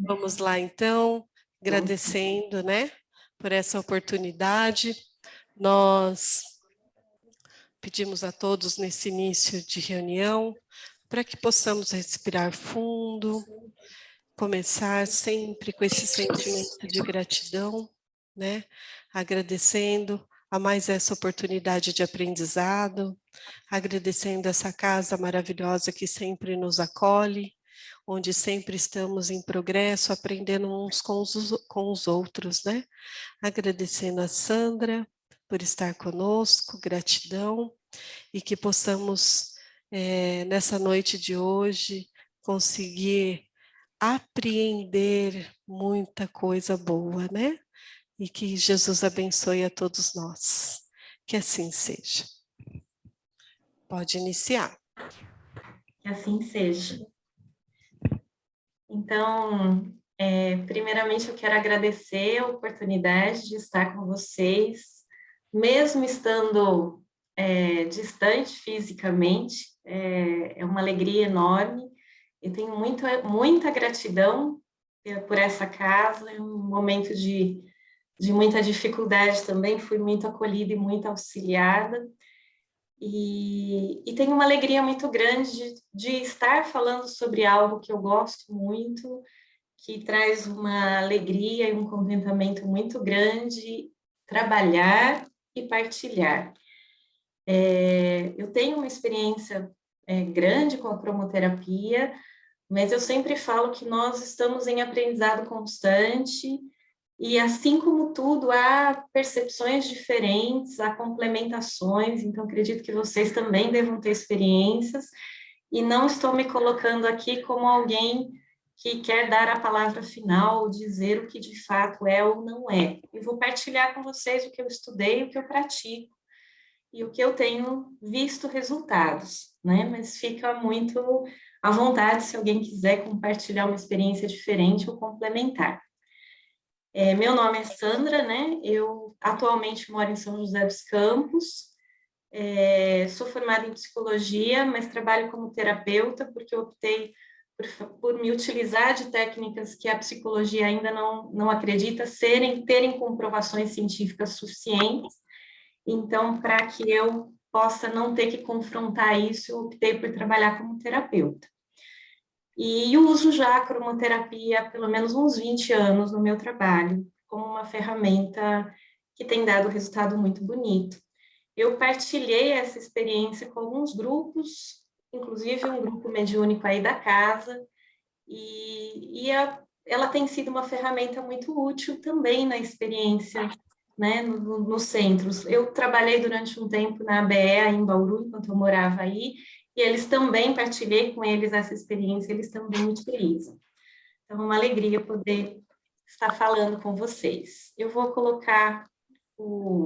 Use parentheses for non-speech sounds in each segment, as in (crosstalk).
Vamos lá, então, agradecendo, né, por essa oportunidade. Nós pedimos a todos nesse início de reunião para que possamos respirar fundo, começar sempre com esse sentimento de gratidão, né, agradecendo a mais essa oportunidade de aprendizado, agradecendo essa casa maravilhosa que sempre nos acolhe, onde sempre estamos em progresso, aprendendo uns com os, com os outros, né? Agradecendo a Sandra por estar conosco, gratidão, e que possamos, é, nessa noite de hoje, conseguir apreender muita coisa boa, né? e que Jesus abençoe a todos nós. Que assim seja. Pode iniciar. Que assim seja. Então, é, primeiramente eu quero agradecer a oportunidade de estar com vocês, mesmo estando é, distante fisicamente, é, é uma alegria enorme. Eu tenho muito, muita gratidão por essa casa, é um momento de de muita dificuldade também, fui muito acolhida e muito auxiliada. E, e tenho uma alegria muito grande de, de estar falando sobre algo que eu gosto muito, que traz uma alegria e um contentamento muito grande, trabalhar e partilhar. É, eu tenho uma experiência é, grande com a cromoterapia, mas eu sempre falo que nós estamos em aprendizado constante, e assim como tudo, há percepções diferentes, há complementações, então acredito que vocês também devam ter experiências, e não estou me colocando aqui como alguém que quer dar a palavra final, dizer o que de fato é ou não é. Eu vou partilhar com vocês o que eu estudei, o que eu pratico, e o que eu tenho visto resultados, né? Mas fica muito à vontade se alguém quiser compartilhar uma experiência diferente ou complementar. É, meu nome é Sandra, né? Eu atualmente moro em São José dos Campos, é, sou formada em psicologia, mas trabalho como terapeuta porque optei por, por, me utilizar de técnicas que a psicologia ainda não, não acredita serem, terem comprovações científicas suficientes. Então, para que eu possa não ter que confrontar isso, optei por trabalhar como terapeuta. E uso já a cromoterapia há pelo menos uns 20 anos no meu trabalho, como uma ferramenta que tem dado resultado muito bonito. Eu partilhei essa experiência com alguns grupos, inclusive um grupo mediúnico aí da casa, e, e a, ela tem sido uma ferramenta muito útil também na experiência né, no, nos centros. Eu trabalhei durante um tempo na ABE, em Bauru, enquanto eu morava aí, e eles também, partilhei com eles essa experiência, eles também utilizam. Então, é uma alegria poder estar falando com vocês. Eu vou colocar o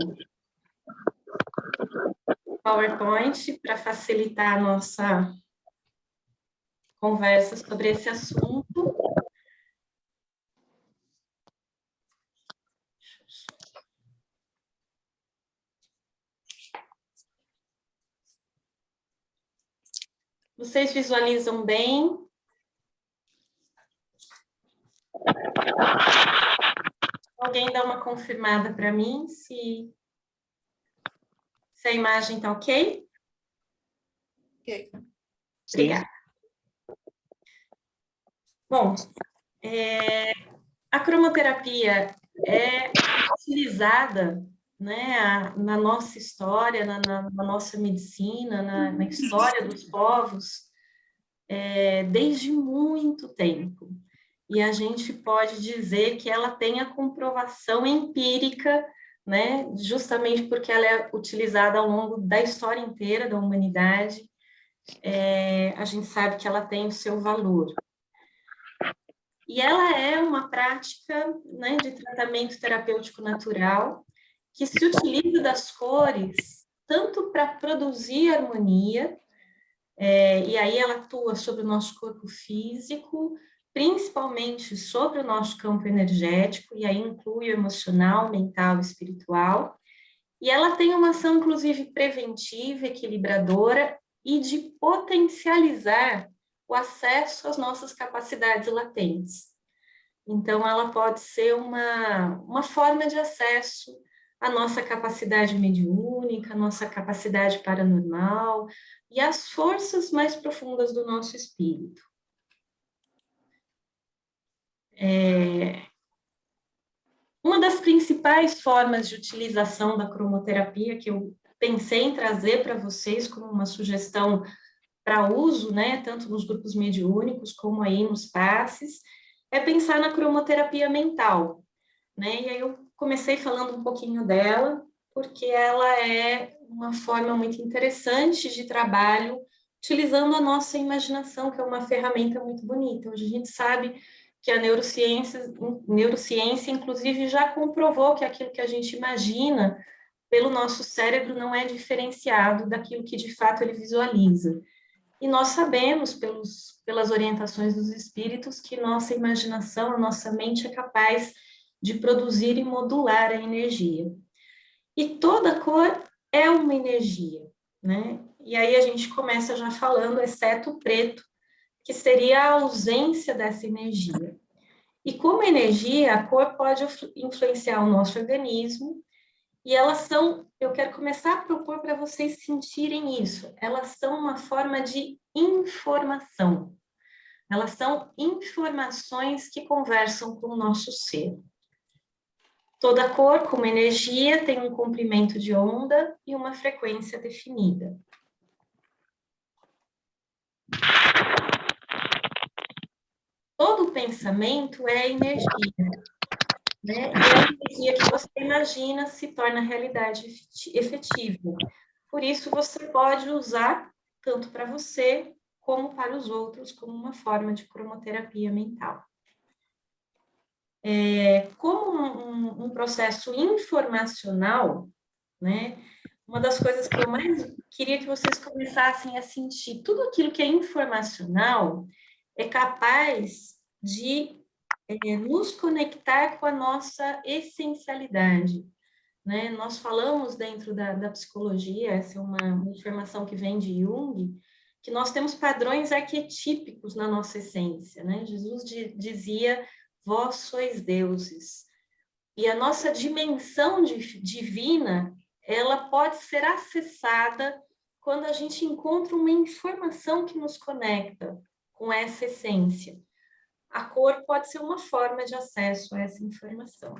PowerPoint para facilitar a nossa conversa sobre esse assunto. Vocês visualizam bem? Alguém dá uma confirmada para mim se, se a imagem está ok? Ok. Obrigada. Bom, é, a cromoterapia é utilizada né, na nossa história, na, na, na nossa medicina, na, na, história dos povos, é, desde muito tempo. E a gente pode dizer que ela tem a comprovação empírica, né, justamente porque ela é utilizada ao longo da história inteira da humanidade, é, a gente sabe que ela tem o seu valor. E ela é uma prática né, de tratamento terapêutico natural, que se utiliza das cores tanto para produzir harmonia, é, e aí ela atua sobre o nosso corpo físico, principalmente sobre o nosso campo energético, e aí inclui o emocional, mental espiritual, e ela tem uma ação, inclusive, preventiva, equilibradora e de potencializar o acesso às nossas capacidades latentes. Então, ela pode ser uma, uma forma de acesso à nossa capacidade mediúnica, à nossa capacidade paranormal e às forças mais profundas do nosso espírito. É, uma das principais formas de utilização da cromoterapia que eu pensei em trazer para vocês como uma sugestão para uso, né, tanto nos grupos mediúnicos como aí nos passes, é pensar na cromoterapia mental, né, e aí eu comecei falando um pouquinho dela, porque ela é uma forma muito interessante de trabalho, utilizando a nossa imaginação, que é uma ferramenta muito bonita. Hoje a gente sabe que a neurociência, neurociência, inclusive, já comprovou que aquilo que a gente imagina pelo nosso cérebro não é diferenciado daquilo que, de fato, ele visualiza. E nós sabemos, pelos, pelas orientações dos espíritos, que nossa imaginação, a nossa mente é capaz de produzir e modular a energia. E toda cor é uma energia, né? E aí a gente começa já falando, exceto o preto, que seria a ausência dessa energia. E como energia, a cor pode influenciar o nosso organismo, e elas são, eu quero começar a propor para vocês sentirem isso, elas são uma forma de informação. Elas são informações que conversam com o nosso ser. Toda cor, como energia, tem um comprimento de onda e uma frequência definida. todo pensamento é energia. Né? E a energia que você imagina se torna realidade efetiva. Por isso, você pode usar tanto para você como para os outros, como uma forma de cromoterapia mental. É, como um, um, processo informacional, né, uma das coisas que eu mais queria que vocês começassem a sentir, tudo aquilo que é informacional, é capaz de é, nos conectar com a nossa essencialidade. Né? Nós falamos dentro da, da psicologia, essa é uma, uma informação que vem de Jung, que nós temos padrões arquetípicos na nossa essência. Né? Jesus de, dizia, vós sois deuses. E a nossa dimensão divina, ela pode ser acessada quando a gente encontra uma informação que nos conecta com essa essência. A cor pode ser uma forma de acesso a essa informação.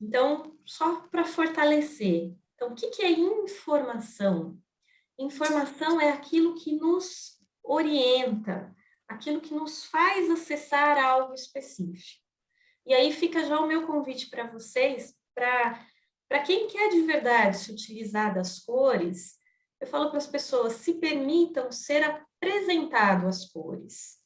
Então, só para fortalecer. Então, o que, que é informação? Informação é aquilo que nos orienta, aquilo que nos faz acessar algo específico. E aí fica já o meu convite para vocês, para quem quer de verdade se utilizar das cores, eu falo para as pessoas, se permitam ser apresentado às cores.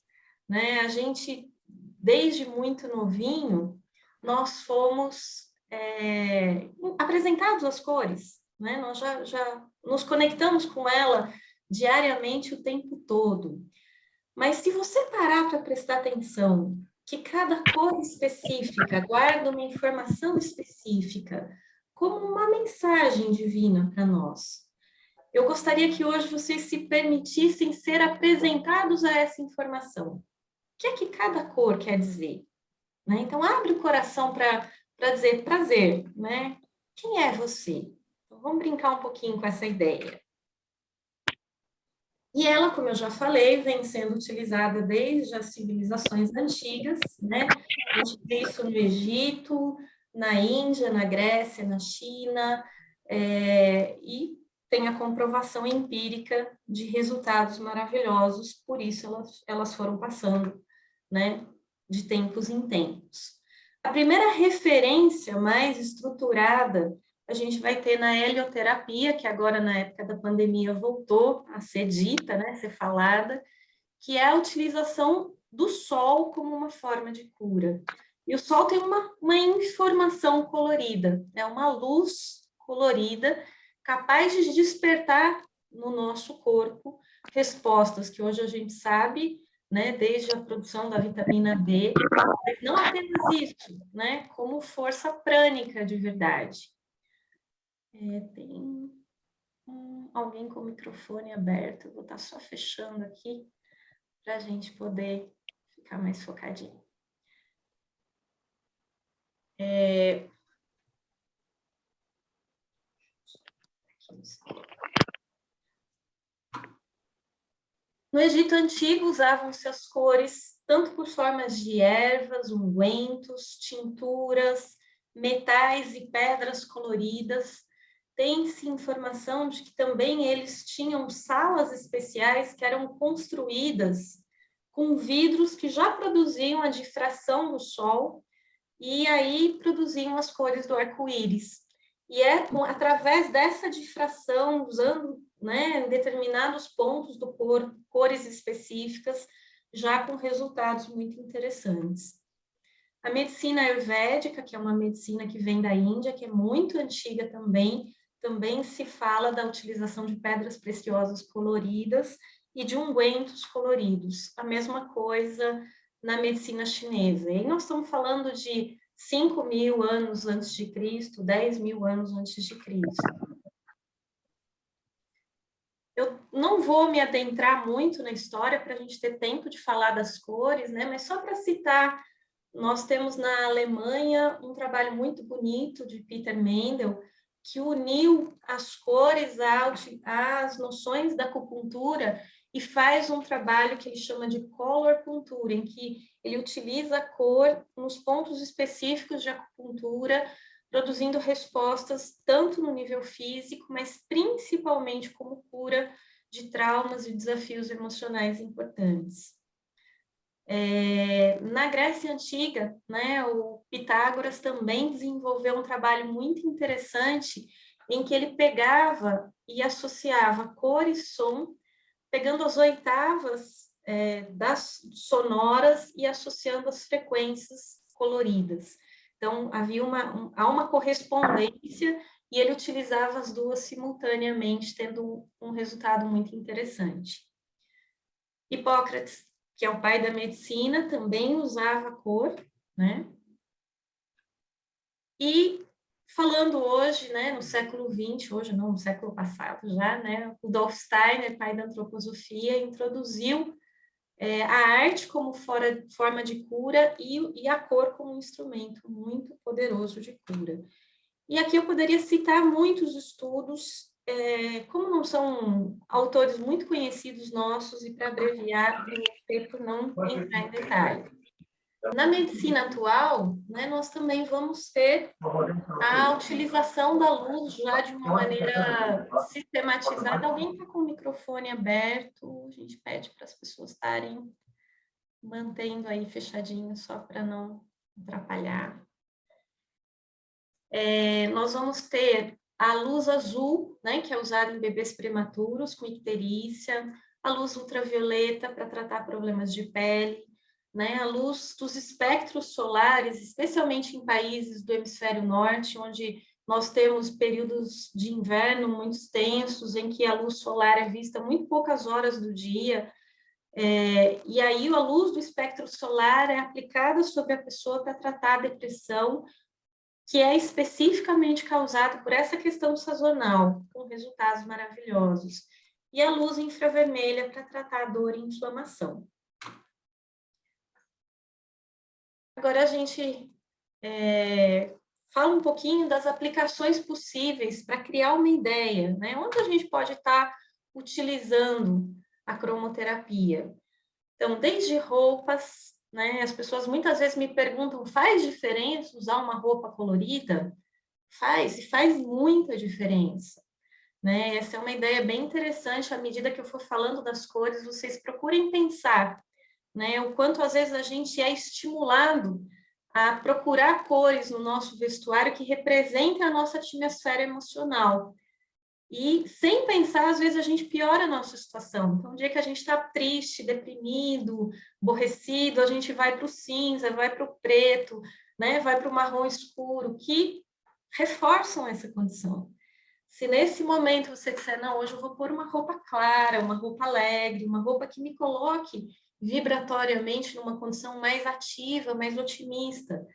Né? A gente, desde muito novinho, nós fomos é, apresentados às cores, né? nós já, já nos conectamos com ela diariamente o tempo todo. Mas se você parar para prestar atenção que cada cor específica guarda uma informação específica, como uma mensagem divina para nós, eu gostaria que hoje vocês se permitissem ser apresentados a essa informação. O que é que cada cor quer dizer? Né? Então, abre o coração para dizer prazer, né? Quem é você? Então, vamos brincar um pouquinho com essa ideia. E ela, como eu já falei, vem sendo utilizada desde as civilizações antigas, né? A gente vê isso no Egito, na Índia, na Grécia, na China, é, e tem a comprovação empírica de resultados maravilhosos, por isso elas, elas foram passando, né, de tempos em tempos. A primeira referência mais estruturada a gente vai ter na helioterapia, que agora na época da pandemia voltou a ser dita, né, ser falada, que é a utilização do sol como uma forma de cura. E o sol tem uma, uma informação colorida, é uma luz colorida capaz de despertar no nosso corpo respostas que hoje a gente sabe, né, desde a produção da vitamina D, mas não apenas isso, né, como força prânica de verdade. É, tem um, alguém com o microfone aberto, vou estar só fechando aqui para a gente poder ficar mais focadinho. É... No Egito Antigo usavam-se as cores tanto por formas de ervas, ungüentos, tinturas, metais e pedras coloridas. Tem-se informação de que também eles tinham salas especiais que eram construídas com vidros que já produziam a difração do sol e aí produziam as cores do arco-íris. E é através dessa difração, usando né, determinados pontos do cor, cores específicas, já com resultados muito interessantes. A medicina ayurvédica, que é uma medicina que vem da Índia, que é muito antiga também, também se fala da utilização de pedras preciosas coloridas e de ungüentos coloridos. A mesma coisa na medicina chinesa. E nós estamos falando de 5 mil anos antes de Cristo, 10 mil anos antes de Cristo. Eu não vou me adentrar muito na história para a gente ter tempo de falar das cores, né? mas só para citar, nós temos na Alemanha um trabalho muito bonito de Peter Mendel, que uniu as cores às noções da acupuntura e faz um trabalho que ele chama de color puntura, em que ele utiliza a cor nos pontos específicos de acupuntura, produzindo respostas tanto no nível físico, mas principalmente como cura de traumas e desafios emocionais importantes. É, na Grécia Antiga, né, o Pitágoras também desenvolveu um trabalho muito interessante em que ele pegava e associava cor e som pegando as oitavas é, das sonoras e associando as frequências coloridas. Então, havia uma, um, há uma correspondência e ele utilizava as duas simultaneamente, tendo um, um resultado muito interessante. Hipócrates, que é o pai da medicina, também usava cor, né? E falando hoje, né, no século XX, hoje não, no século passado já, né, Dolph Steiner, pai da antroposofia, introduziu é, a arte como fora, forma de cura e, e a cor como um instrumento muito poderoso de cura. E aqui eu poderia citar muitos estudos, é, como não são autores muito conhecidos nossos, e para abreviar, eu não entrar em detalhes. Na medicina atual, né, nós também vamos ter a utilização da luz já de uma maneira sistematizada. Alguém está com o microfone aberto, a gente pede para as pessoas estarem mantendo aí fechadinho, só para não atrapalhar. É, nós vamos ter a luz azul, né, que é usada em bebês prematuros com icterícia, a luz ultravioleta para tratar problemas de pele, né, a luz dos espectros solares, especialmente em países do hemisfério norte, onde nós temos períodos de inverno muito extensos, em que a luz solar é vista muito poucas horas do dia, é, e aí a luz do espectro solar é aplicada sobre a pessoa para tratar a depressão, que é especificamente causada por essa questão sazonal, com resultados maravilhosos. E a luz infravermelha para tratar dor e inflamação. Agora a gente é, fala um pouquinho das aplicações possíveis para criar uma ideia, né? Onde a gente pode estar tá utilizando a cromoterapia. Então, desde roupas, né? As pessoas muitas vezes me perguntam, faz diferença usar uma roupa colorida? Faz, e faz muita diferença. Né? Essa é uma ideia bem interessante, à medida que eu for falando das cores, vocês procurem pensar né? O quanto às vezes a gente é estimulado a procurar cores no nosso vestuário que representem a nossa atmosfera emocional. E sem pensar, às vezes a gente piora a nossa situação. Então, um dia que a gente está triste, deprimido, aborrecido, a gente vai para o cinza, vai para o preto, né? vai para o marrom escuro, que reforçam essa condição. Se nesse momento você disser, não, hoje eu vou pôr uma roupa clara, uma roupa alegre, uma roupa que me coloque vibratoriamente numa condição mais ativa, mais otimista,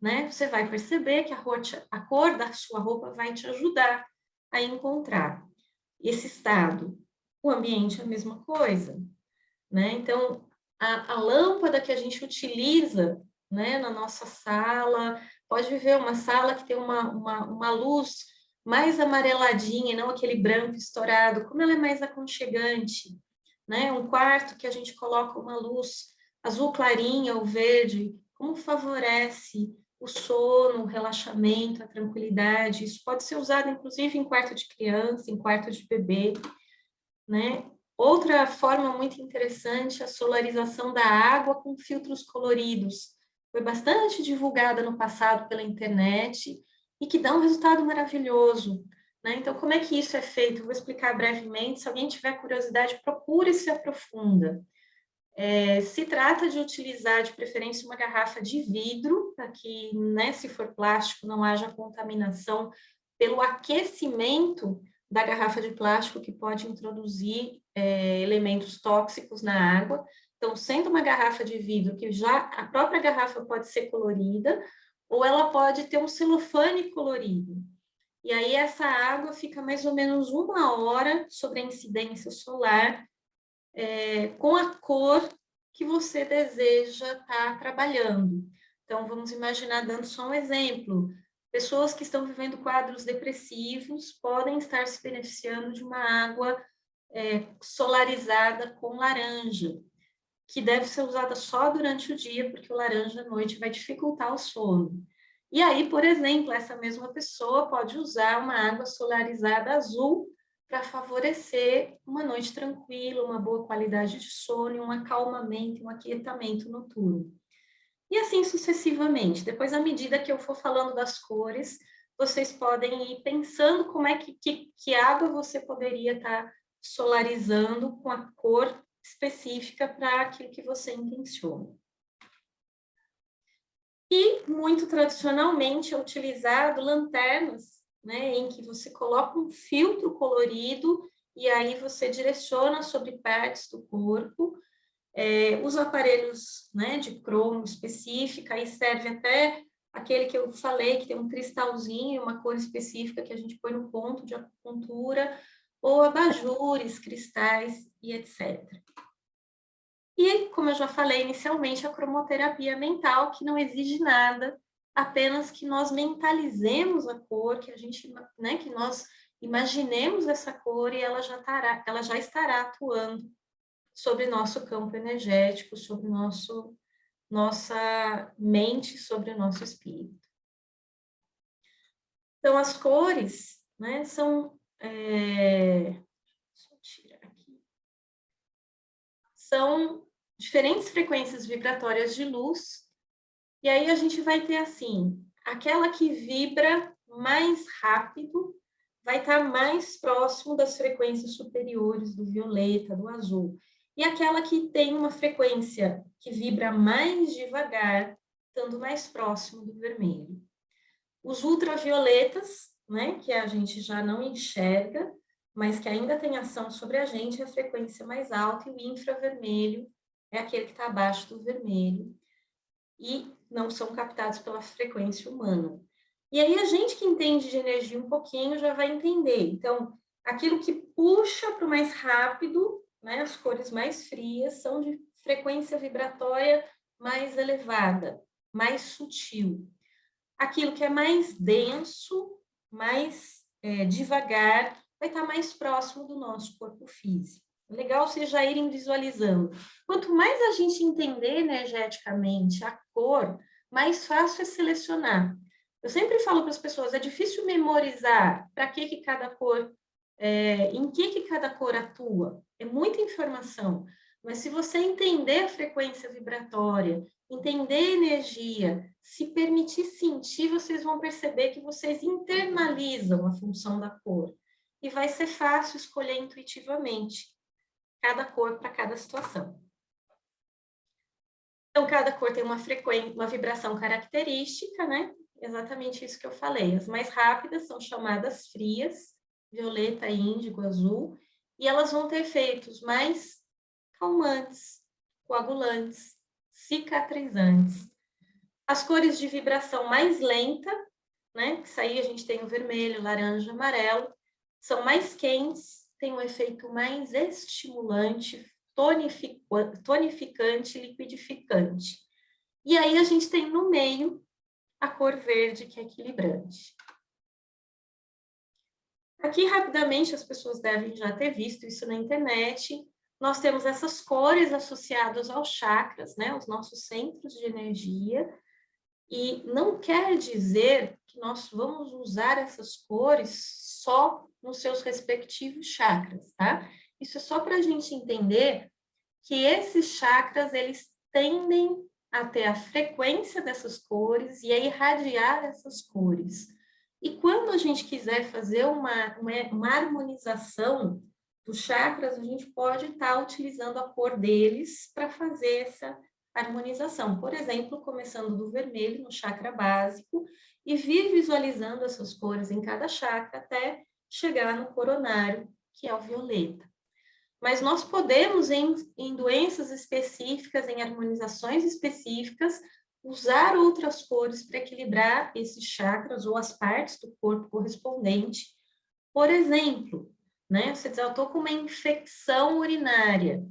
né? Você vai perceber que a, a cor da sua roupa vai te ajudar a encontrar esse estado. O ambiente é a mesma coisa, né? Então, a, a lâmpada que a gente utiliza né, na nossa sala, pode viver uma sala que tem uma, uma, uma luz mais amareladinha, não aquele branco estourado, como ela é mais aconchegante, né? Um quarto que a gente coloca uma luz azul clarinha ou verde, como favorece o sono, o relaxamento, a tranquilidade. Isso pode ser usado, inclusive, em quarto de criança, em quarto de bebê, né? Outra forma muito interessante é a solarização da água com filtros coloridos. Foi bastante divulgada no passado pela internet e que dá um resultado maravilhoso. Né? Então, como é que isso é feito? vou explicar brevemente. Se alguém tiver curiosidade, procure se aprofunda. É, se trata de utilizar, de preferência, uma garrafa de vidro, para que, né, se for plástico, não haja contaminação pelo aquecimento da garrafa de plástico, que pode introduzir é, elementos tóxicos na água. Então, sendo uma garrafa de vidro, que já a própria garrafa pode ser colorida, ou ela pode ter um celofane colorido. E aí essa água fica mais ou menos uma hora sobre a incidência solar, é, com a cor que você deseja estar tá trabalhando. Então, vamos imaginar, dando só um exemplo, pessoas que estão vivendo quadros depressivos podem estar se beneficiando de uma água é, solarizada com laranja, que deve ser usada só durante o dia, porque o laranja à noite vai dificultar o sono. E aí, por exemplo, essa mesma pessoa pode usar uma água solarizada azul para favorecer uma noite tranquila, uma boa qualidade de sono, um acalmamento, um aquietamento noturno. E assim sucessivamente. Depois, à medida que eu for falando das cores, vocês podem ir pensando como é que, que, que água você poderia estar tá solarizando com a cor específica para aquilo que você intenciona. E, muito tradicionalmente, é utilizado lanternas, né, em que você coloca um filtro colorido e aí você direciona sobre partes do corpo. É, os aparelhos né, de cromo específica, aí serve até aquele que eu falei, que tem um cristalzinho, uma cor específica que a gente põe no ponto de acupuntura, ou abajures, cristais e etc. E, como eu já falei inicialmente, a cromoterapia mental, que não exige nada, apenas que nós mentalizemos a cor, que a gente, né, que nós imaginemos essa cor e ela já estará, ela já estará atuando sobre nosso campo energético, sobre nosso nossa mente, sobre o nosso espírito. Então, as cores, né, são é, são diferentes frequências vibratórias de luz, e aí a gente vai ter assim, aquela que vibra mais rápido vai estar mais próximo das frequências superiores do violeta, do azul. E aquela que tem uma frequência que vibra mais devagar, estando mais próximo do vermelho. Os ultravioletas, né, que a gente já não enxerga, mas que ainda tem ação sobre a gente, é a frequência mais alta, e o infravermelho é aquele que está abaixo do vermelho, e não são captados pela frequência humana. E aí a gente que entende de energia um pouquinho já vai entender. Então, aquilo que puxa para o mais rápido, né, as cores mais frias, são de frequência vibratória mais elevada, mais sutil. Aquilo que é mais denso, mais é, devagar, vai estar mais próximo do nosso corpo físico. Legal vocês já irem visualizando. Quanto mais a gente entender energeticamente a cor, mais fácil é selecionar. Eu sempre falo para as pessoas, é difícil memorizar para que, que cada cor, é, em que, que cada cor atua. É muita informação. Mas se você entender a frequência vibratória, entender energia, se permitir sentir, vocês vão perceber que vocês internalizam a função da cor e vai ser fácil escolher intuitivamente cada cor para cada situação. Então, cada cor tem uma frequência, uma vibração característica, né? Exatamente isso que eu falei. As mais rápidas são chamadas frias, violeta, índigo, azul, e elas vão ter efeitos mais calmantes, coagulantes, cicatrizantes. As cores de vibração mais lenta, né? Que aí a gente tem o vermelho, laranja, amarelo, são mais quentes, têm um efeito mais estimulante, tonificante liquidificante. E aí a gente tem no meio a cor verde, que é equilibrante. Aqui, rapidamente, as pessoas devem já ter visto isso na internet. Nós temos essas cores associadas aos chakras, né? Os nossos centros de energia. E não quer dizer que nós vamos usar essas cores só nos seus respectivos chakras, tá? Isso é só para a gente entender que esses chakras, eles tendem a ter a frequência dessas cores e a irradiar essas cores. E quando a gente quiser fazer uma, uma, uma harmonização dos chakras, a gente pode estar tá utilizando a cor deles para fazer essa harmonização. Por exemplo, começando do vermelho no chakra básico e vir visualizando essas cores em cada chakra até chegar no coronário, que é o violeta. Mas nós podemos, em, em doenças específicas, em harmonizações específicas, usar outras cores para equilibrar esses chakras ou as partes do corpo correspondente. Por exemplo, né, você diz, eu estou com uma infecção urinária,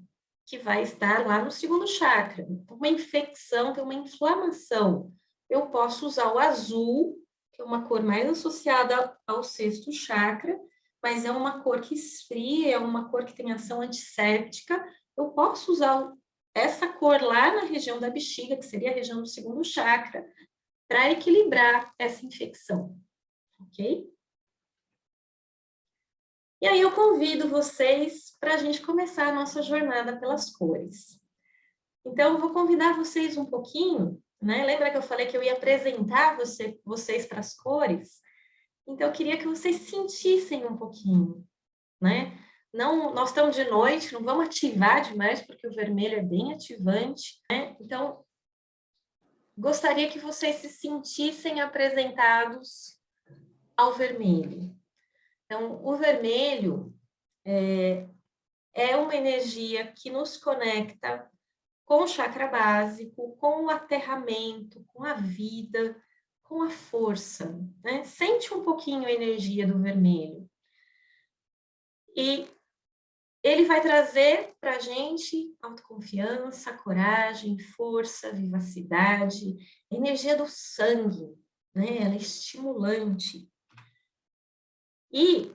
que vai estar lá no segundo chakra. Então, uma infecção, tem uma inflamação. Eu posso usar o azul, que é uma cor mais associada ao sexto chakra, mas é uma cor que esfria, é uma cor que tem ação antisséptica, eu posso usar essa cor lá na região da bexiga, que seria a região do segundo chakra, para equilibrar essa infecção, ok? E aí eu convido vocês para a gente começar a nossa jornada pelas cores. Então, eu vou convidar vocês um pouquinho, né? Lembra que eu falei que eu ia apresentar você, vocês para as cores? Então, eu queria que vocês sentissem um pouquinho, né? Não, nós estamos de noite, não vamos ativar demais, porque o vermelho é bem ativante, né? Então, gostaria que vocês se sentissem apresentados ao vermelho. Então, o vermelho é, é uma energia que nos conecta com o chakra básico, com o aterramento, com a vida, com a força, né? Sente um pouquinho a energia do vermelho. E ele vai trazer para a gente autoconfiança, coragem, força, vivacidade, energia do sangue, né? Ela é estimulante. E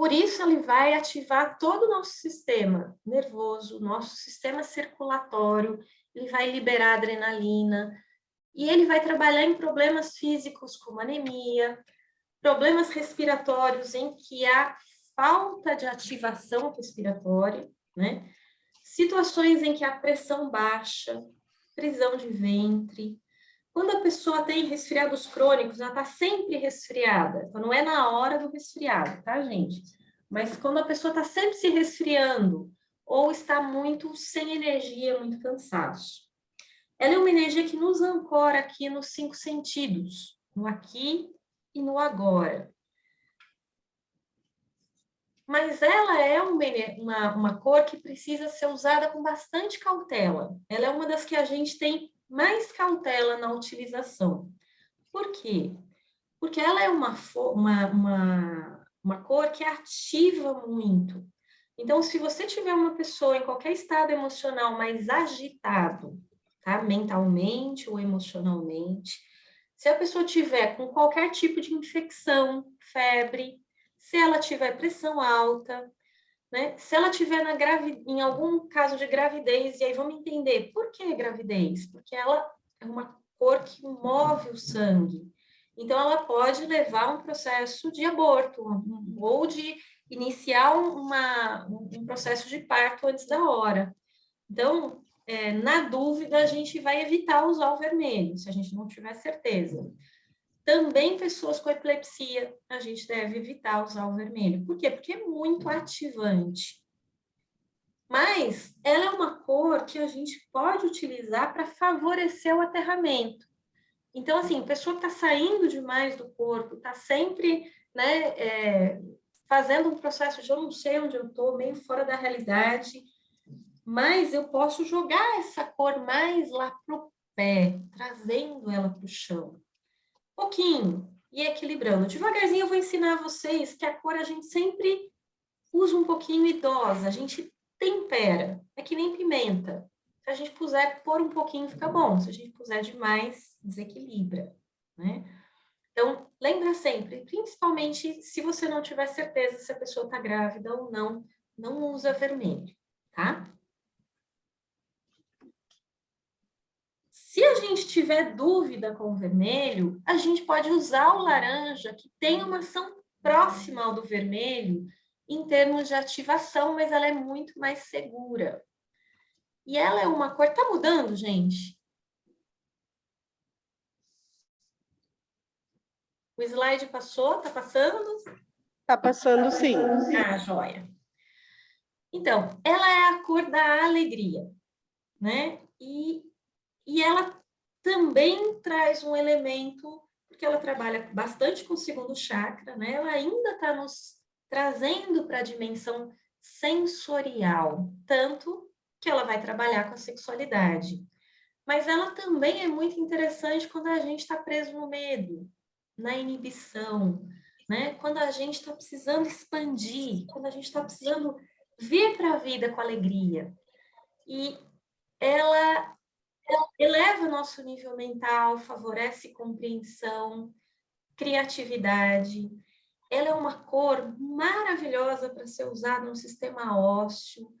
por isso ele vai ativar todo o nosso sistema nervoso, nosso sistema circulatório, ele vai liberar adrenalina, e ele vai trabalhar em problemas físicos como anemia, problemas respiratórios em que há falta de ativação respiratória, né? Situações em que há pressão baixa, prisão de ventre. Quando a pessoa tem resfriados crônicos, ela está sempre resfriada. Então, não é na hora do resfriado, tá, gente? Mas quando a pessoa está sempre se resfriando ou está muito sem energia, muito cansaço. Ela é uma energia que nos ancora aqui nos cinco sentidos, no aqui e no agora. Mas ela é uma, uma, uma cor que precisa ser usada com bastante cautela. Ela é uma das que a gente tem mais cautela na utilização. Por quê? Porque ela é uma, uma, uma, uma cor que ativa muito. Então, se você tiver uma pessoa em qualquer estado emocional mais agitado, tá? Mentalmente ou emocionalmente. Se a pessoa tiver com qualquer tipo de infecção, febre, se ela tiver pressão alta, né? Se ela tiver na gravi... em algum caso de gravidez, e aí vamos entender por que gravidez? Porque ela é uma cor que move o sangue. Então, ela pode levar um processo de aborto ou de iniciar uma, um processo de parto antes da hora. Então, é, na dúvida, a gente vai evitar usar o vermelho, se a gente não tiver certeza. Também pessoas com epilepsia, a gente deve evitar usar o vermelho. Por quê? Porque é muito ativante. Mas ela é uma cor que a gente pode utilizar para favorecer o aterramento. Então, assim, pessoa que está saindo demais do corpo, está sempre né, é, fazendo um processo de eu não sei onde eu estou, meio fora da realidade, mas eu posso jogar essa cor mais lá para o pé, trazendo ela para o chão. Pouquinho, e equilibrando. Devagarzinho eu vou ensinar vocês que a cor a gente sempre usa um pouquinho idosa, a gente tempera. É que nem pimenta. Se a gente puser, pôr um pouquinho fica bom. Se a gente puser demais, desequilibra, né? Então, lembra sempre, principalmente se você não tiver certeza se a pessoa está grávida ou não, não usa vermelho, tá? Se a gente tiver dúvida com o vermelho, a gente pode usar o laranja, que tem uma ação próxima ao do vermelho, em termos de ativação, mas ela é muito mais segura. E ela é uma cor... Tá mudando, gente? O slide passou? Tá passando? Tá passando, sim. Ah, joia. Então, ela é a cor da alegria, né? E, e ela também traz um elemento, porque ela trabalha bastante com o segundo chakra, né? Ela ainda está nos trazendo para a dimensão sensorial, tanto que ela vai trabalhar com a sexualidade. Mas ela também é muito interessante quando a gente está preso no medo, na inibição, né? quando a gente está precisando expandir, quando a gente está precisando vir para a vida com alegria. E ela, eleva o nosso nível mental, favorece compreensão, criatividade. Ela é uma cor maravilhosa para ser usada no sistema ósseo,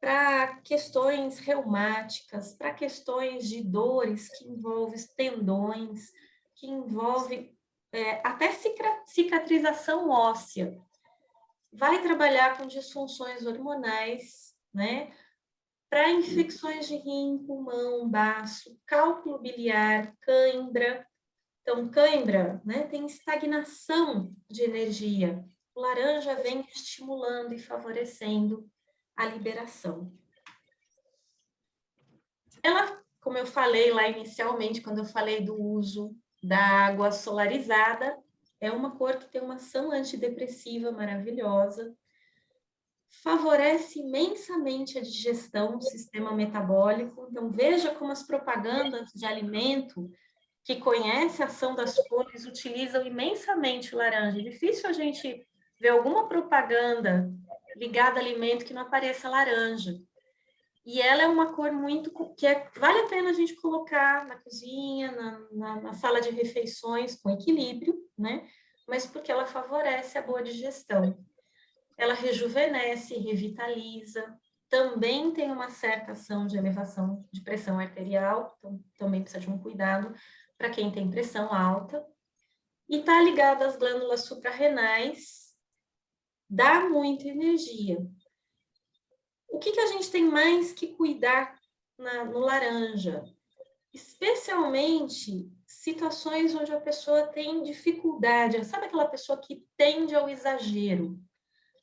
para questões reumáticas, para questões de dores que envolvem tendões, que envolve é, até cicatrização óssea. Vai trabalhar com disfunções hormonais, né? Para infecções de rim, pulmão, baço, cálculo biliar, cãibra. Então, cãibra, né? Tem estagnação de energia. O laranja vem estimulando e favorecendo a liberação. Ela, como eu falei lá inicialmente, quando eu falei do uso da água solarizada. É uma cor que tem uma ação antidepressiva maravilhosa. Favorece imensamente a digestão, o sistema metabólico. Então, veja como as propagandas de alimento que conhecem a ação das cores utilizam imensamente o laranja. É difícil a gente ver alguma propaganda ligada a alimento que não apareça laranja. E ela é uma cor muito que é, vale a pena a gente colocar na cozinha, na, na, na, sala de refeições com equilíbrio, né? Mas porque ela favorece a boa digestão. Ela rejuvenesce, revitaliza, também tem uma certa ação de elevação de pressão arterial, então também precisa de um cuidado para quem tem pressão alta. E está ligado às glândulas suprarrenais, dá muita energia. O que, que a gente tem mais que cuidar na, no laranja? Especialmente situações onde a pessoa tem dificuldade, sabe aquela pessoa que tende ao exagero?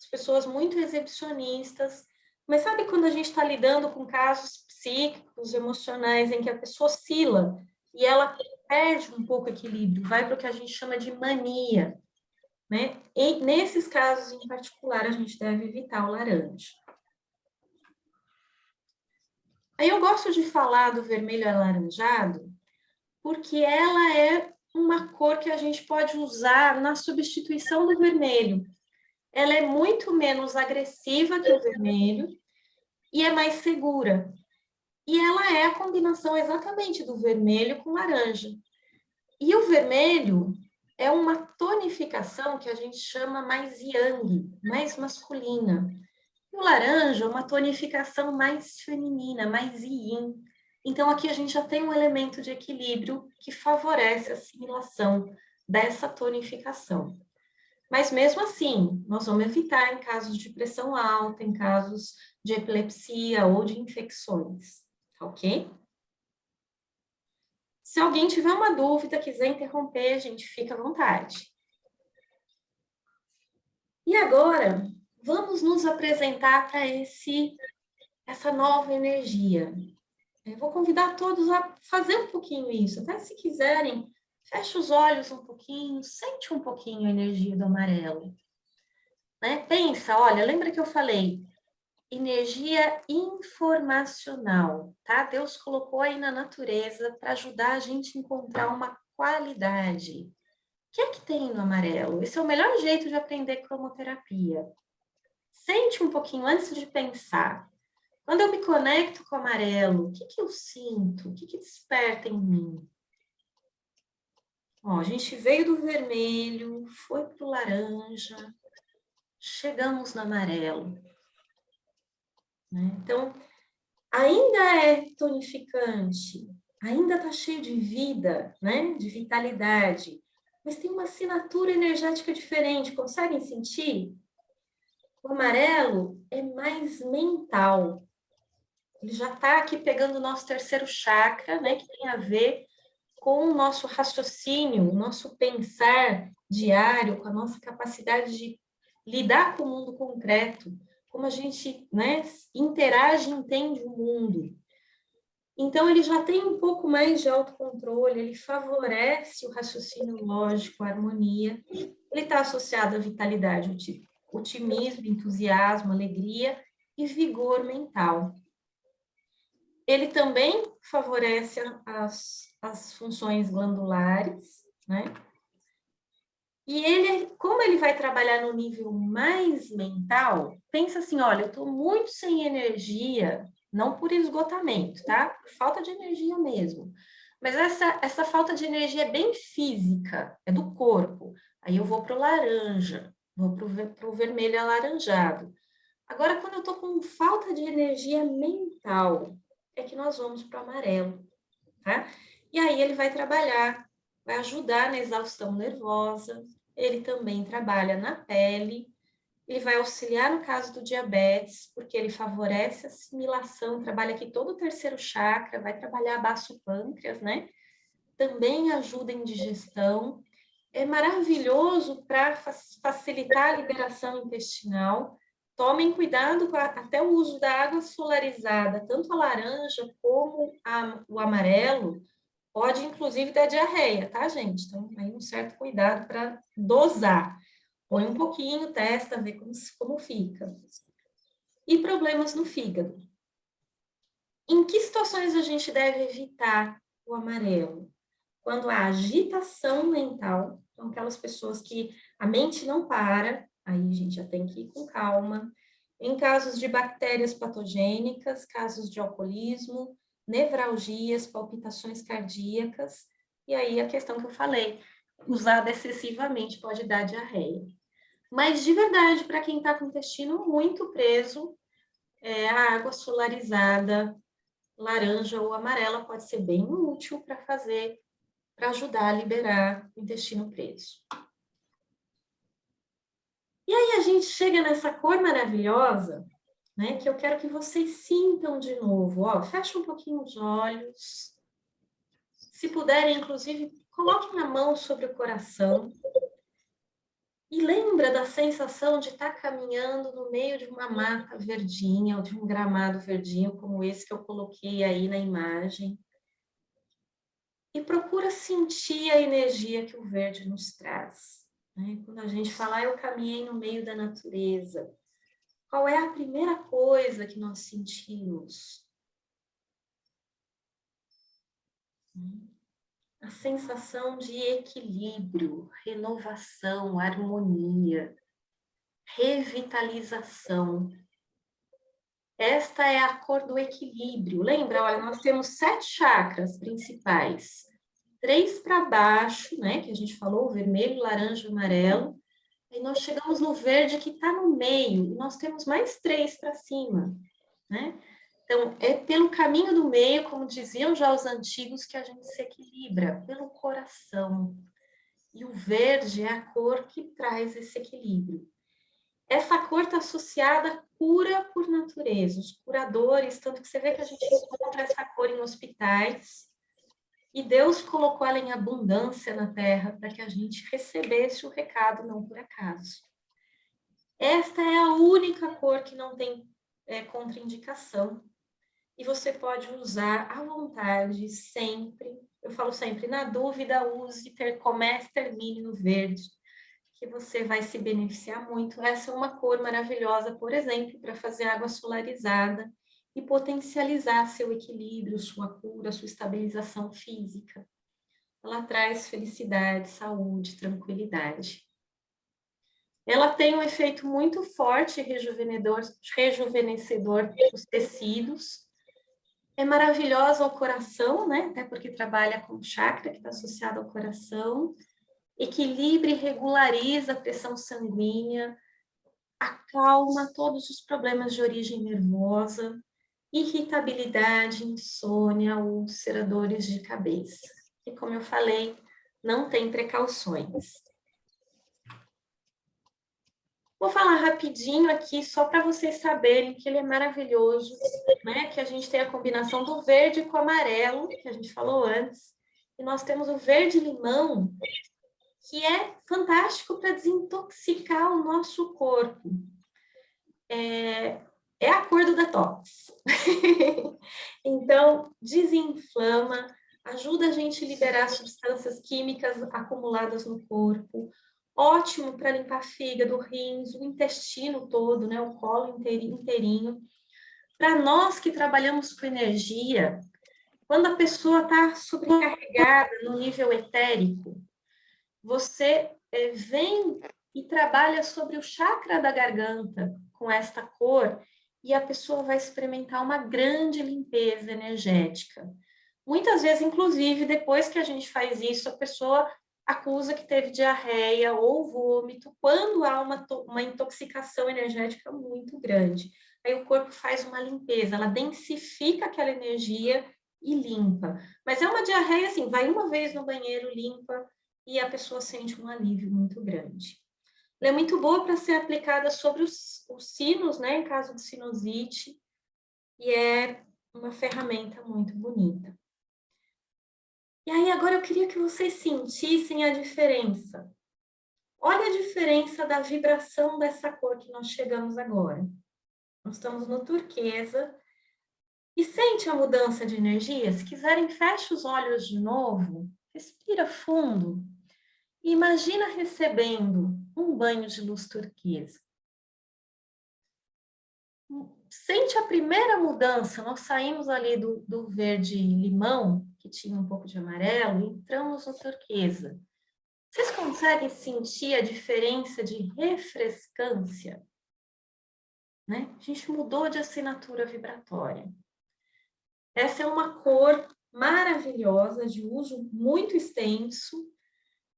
As pessoas muito exibicionistas, mas sabe quando a gente está lidando com casos psíquicos, emocionais, em que a pessoa oscila e ela perde um pouco o equilíbrio, vai para o que a gente chama de mania, né? E nesses casos em particular, a gente deve evitar o laranja. Aí eu gosto de falar do vermelho alaranjado, porque ela é uma cor que a gente pode usar na substituição do vermelho. Ela é muito menos agressiva que o vermelho e é mais segura. E ela é a combinação exatamente do vermelho com laranja. E o vermelho é uma tonificação que a gente chama mais yang, mais masculina. O laranja, uma tonificação mais feminina, mais yin. Então, aqui a gente já tem um elemento de equilíbrio que favorece a assimilação dessa tonificação. Mas mesmo assim, nós vamos evitar em casos de pressão alta, em casos de epilepsia ou de infecções, ok? Se alguém tiver uma dúvida, quiser interromper, a gente fica à vontade. E agora, vamos nos apresentar para esse essa nova energia. Eu vou convidar todos a fazer um pouquinho isso, até se quiserem, feche os olhos um pouquinho, sente um pouquinho a energia do amarelo. Né? Pensa, olha, lembra que eu falei, energia informacional, tá? Deus colocou aí na natureza para ajudar a gente a encontrar uma qualidade. O que é que tem no amarelo? Esse é o melhor jeito de aprender cromoterapia. Sente um pouquinho antes de pensar. Quando eu me conecto com o amarelo, o que, que eu sinto? O que, que desperta em mim? Ó, a gente veio do vermelho, foi para o laranja, chegamos no amarelo. Né? Então, ainda é tonificante, ainda está cheio de vida, né? de vitalidade, mas tem uma assinatura energética diferente, conseguem sentir? O amarelo é mais mental. Ele já está aqui pegando o nosso terceiro chakra, né, que tem a ver com o nosso raciocínio, o nosso pensar diário, com a nossa capacidade de lidar com o mundo concreto, como a gente né, interage e entende o mundo. Então, ele já tem um pouco mais de autocontrole, ele favorece o raciocínio lógico, a harmonia. Ele está associado à vitalidade, otimismo, entusiasmo, alegria e vigor mental. Ele também favorece as, as funções glandulares, né? E ele, como ele vai trabalhar no nível mais mental, pensa assim, olha, eu estou muito sem energia, não por esgotamento, tá? Falta de energia mesmo. Mas essa, essa falta de energia é bem física, é do corpo. Aí eu vou para o laranja, vou para o vermelho alaranjado. Agora, quando eu estou com falta de energia mental, é que nós vamos para o amarelo, tá? E aí ele vai trabalhar, vai ajudar na exaustão nervosa, ele também trabalha na pele, ele vai auxiliar no caso do diabetes, porque ele favorece a assimilação, trabalha aqui todo o terceiro chakra, vai trabalhar baço pâncreas, né? Também ajuda em digestão, é maravilhoso para facilitar a liberação intestinal, Tomem cuidado com a, até o uso da água solarizada, tanto a laranja como a, o amarelo, pode inclusive dar diarreia, tá, gente? Então, aí um certo cuidado para dosar. Põe um pouquinho, testa, vê como, como fica. E problemas no fígado. Em que situações a gente deve evitar o amarelo? Quando há agitação mental, então aquelas pessoas que a mente não para, Aí a gente já tem que ir com calma. Em casos de bactérias patogênicas, casos de alcoolismo, nevralgias, palpitações cardíacas, e aí a questão que eu falei, usada excessivamente pode dar diarreia. Mas de verdade, para quem está com o intestino muito preso, é, a água solarizada, laranja ou amarela, pode ser bem útil para fazer, para ajudar a liberar o intestino preso. E aí a gente chega nessa cor maravilhosa, né? Que eu quero que vocês sintam de novo. Ó, fecha um pouquinho os olhos. Se puderem, inclusive, coloquem a mão sobre o coração. E lembra da sensação de estar tá caminhando no meio de uma mata verdinha ou de um gramado verdinho, como esse que eu coloquei aí na imagem. E procura sentir a energia que o verde nos traz. Né? Quando a gente fala, ah, eu caminhei no meio da natureza, qual é a primeira coisa que nós sentimos? A sensação de equilíbrio, renovação, harmonia, revitalização. Esta é a cor do equilíbrio. Lembra, olha, nós temos sete chakras principais três para baixo, né, que a gente falou, vermelho, laranja, amarelo, aí nós chegamos no verde que está no meio, e nós temos mais três para cima, né? Então, é pelo caminho do meio, como diziam já os antigos, que a gente se equilibra, pelo coração. E o verde é a cor que traz esse equilíbrio. Essa cor está associada à cura por natureza, os curadores, tanto que você vê que a gente encontra essa cor em hospitais, e Deus colocou ela em abundância na terra para que a gente recebesse o recado, não por acaso. Esta é a única cor que não tem é, contraindicação. E você pode usar à vontade, sempre. Eu falo sempre, na dúvida, use, ter, comece, termine no verde, que você vai se beneficiar muito. Essa é uma cor maravilhosa, por exemplo, para fazer água solarizada e potencializar seu equilíbrio, sua cura, sua estabilização física. Ela traz felicidade, saúde, tranquilidade. Ela tem um efeito muito forte rejuvenescedor, dos tecidos. É maravilhosa ao coração, né? Até porque trabalha com chakra que está associado ao coração. Equilibra e regulariza a pressão sanguínea, acalma todos os problemas de origem nervosa, irritabilidade, insônia, ulceradores de cabeça. E como eu falei, não tem precauções. Vou falar rapidinho aqui, só para vocês saberem que ele é maravilhoso, né? Que a gente tem a combinação do verde com o amarelo, que a gente falou antes, e nós temos o verde-limão, que é fantástico para desintoxicar o nosso corpo. É, é a cor do detox. (laughs) então, desinflama, ajuda a gente a liberar substâncias químicas acumuladas no corpo, ótimo para limpar fígado, rins, o intestino todo, né, o colo inteirinho. Para nós que trabalhamos com energia, quando a pessoa está sobrecarregada no nível etérico, você é, vem e trabalha sobre o chakra da garganta com esta cor e a pessoa vai experimentar uma grande limpeza energética. Muitas vezes, inclusive, depois que a gente faz isso, a pessoa acusa que teve diarreia ou vômito, quando há uma, uma intoxicação energética muito grande. Aí o corpo faz uma limpeza, ela densifica aquela energia e limpa. Mas é uma diarreia assim, vai uma vez no banheiro, limpa, e a pessoa sente um alívio muito grande. Ela é muito boa para ser aplicada sobre os, os sinos, né, em caso de sinusite, e é uma ferramenta muito bonita. E aí agora eu queria que vocês sentissem a diferença. Olha a diferença da vibração dessa cor que nós chegamos agora. Nós estamos no turquesa. E sente a mudança de energia? Se quiserem, feche os olhos de novo. Respira fundo. E imagina recebendo um banho de luz turquesa. Sente a primeira mudança, nós saímos ali do, do verde limão, que tinha um pouco de amarelo, e entramos no turquesa. Vocês conseguem sentir a diferença de refrescância? Né? A gente mudou de assinatura vibratória. Essa é uma cor maravilhosa, de uso muito extenso,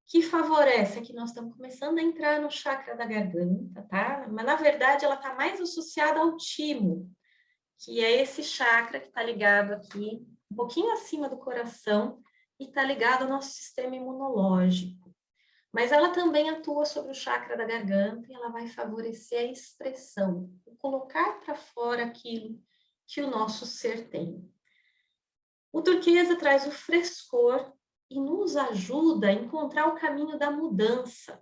que favorece, que nós estamos começando a entrar no chakra da garganta, tá? Mas, na verdade, ela está mais associada ao timo, que é esse chakra que está ligado aqui, um pouquinho acima do coração, e está ligado ao nosso sistema imunológico. Mas ela também atua sobre o chakra da garganta e ela vai favorecer a expressão, o colocar para fora aquilo que o nosso ser tem. O turquesa traz o frescor e nos ajuda a encontrar o caminho da mudança.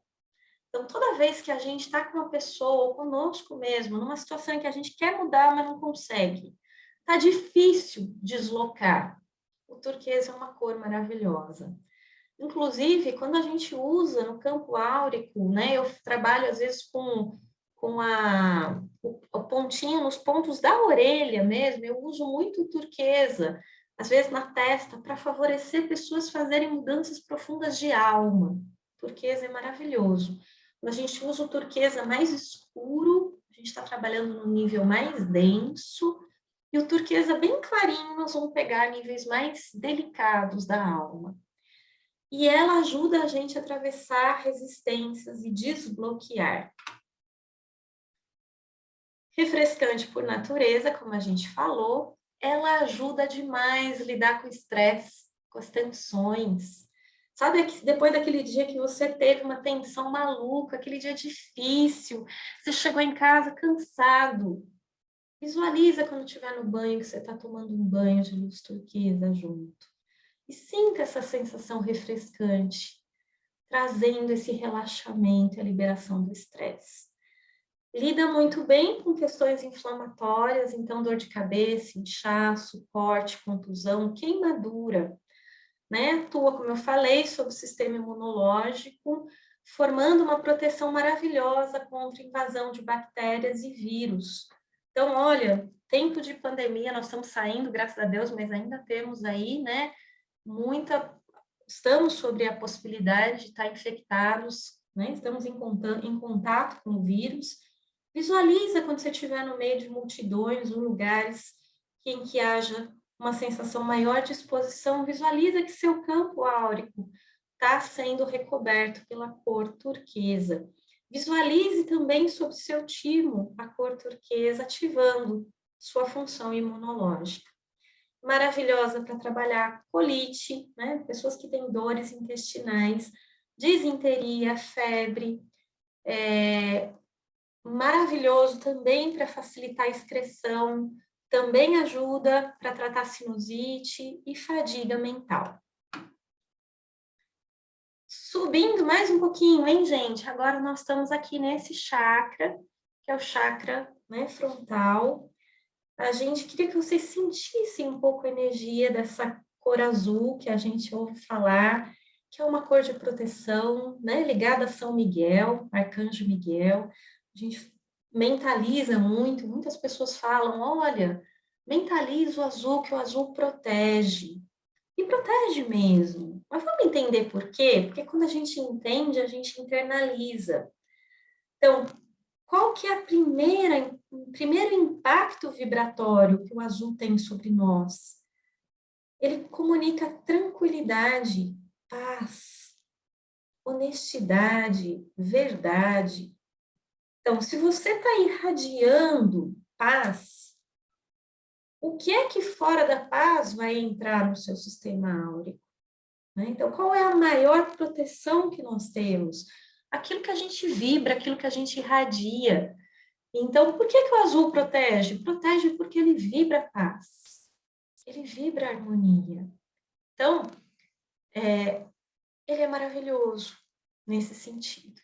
Então, toda vez que a gente está com uma pessoa, ou conosco mesmo, numa situação em que a gente quer mudar, mas não consegue, está difícil deslocar. O turquesa é uma cor maravilhosa. Inclusive, quando a gente usa no campo áurico, né, eu trabalho às vezes com, com a, o, o pontinho nos pontos da orelha mesmo, eu uso muito turquesa, às vezes na testa, para favorecer pessoas fazerem mudanças profundas de alma. Turquesa é maravilhoso. A gente usa o turquesa mais escuro, a gente está trabalhando no nível mais denso, e o turquesa bem clarinho, nós vamos pegar níveis mais delicados da alma. E ela ajuda a gente a atravessar resistências e desbloquear. Refrescante por natureza, como a gente falou, ela ajuda demais a lidar com o estresse, com as tensões. Sabe, depois daquele dia que você teve uma tensão maluca, aquele dia difícil, você chegou em casa cansado. Visualiza quando estiver no banho, que você está tomando um banho de luz turquesa junto. E sinta essa sensação refrescante, trazendo esse relaxamento e a liberação do estresse. Lida muito bem com questões inflamatórias, então dor de cabeça, inchaço, corte, contusão, queimadura. Né? Atua, como eu falei, sobre o sistema imunológico, formando uma proteção maravilhosa contra invasão de bactérias e vírus. Então, olha, tempo de pandemia, nós estamos saindo, graças a Deus, mas ainda temos aí, né, muita... Estamos sobre a possibilidade de estar infectados né? Estamos em contato, em contato com o vírus. Visualiza quando você estiver no meio de multidões ou lugares em que haja uma sensação maior de exposição, visualiza que seu campo áurico está sendo recoberto pela cor turquesa. Visualize também sobre seu timo a cor turquesa, ativando sua função imunológica. Maravilhosa para trabalhar colite, né? pessoas que têm dores intestinais, disenteria, febre. É, maravilhoso também para facilitar a excreção, também ajuda para tratar sinusite e fadiga mental. Subindo mais um pouquinho, hein, gente? Agora nós estamos aqui nesse chakra, que é o chakra né, frontal. A gente queria que vocês sentissem um pouco a energia dessa cor azul que a gente ouve falar, que é uma cor de proteção, né, ligada a São Miguel, Arcanjo Miguel. A gente mentaliza muito, muitas pessoas falam, olha, mentaliza o azul, que o azul protege. E protege mesmo. Mas vamos entender por quê? Porque quando a gente entende, a gente internaliza. Então, qual que é a primeira, o primeiro impacto vibratório que o azul tem sobre nós? Ele comunica tranquilidade, paz, honestidade, verdade. Então, se você está irradiando paz, o que é que fora da paz vai entrar no seu sistema áurico? Né? Então, qual é a maior proteção que nós temos? Aquilo que a gente vibra, aquilo que a gente irradia. Então, por que, que o azul protege? Protege porque ele vibra paz, ele vibra harmonia. Então, é, ele é maravilhoso nesse sentido.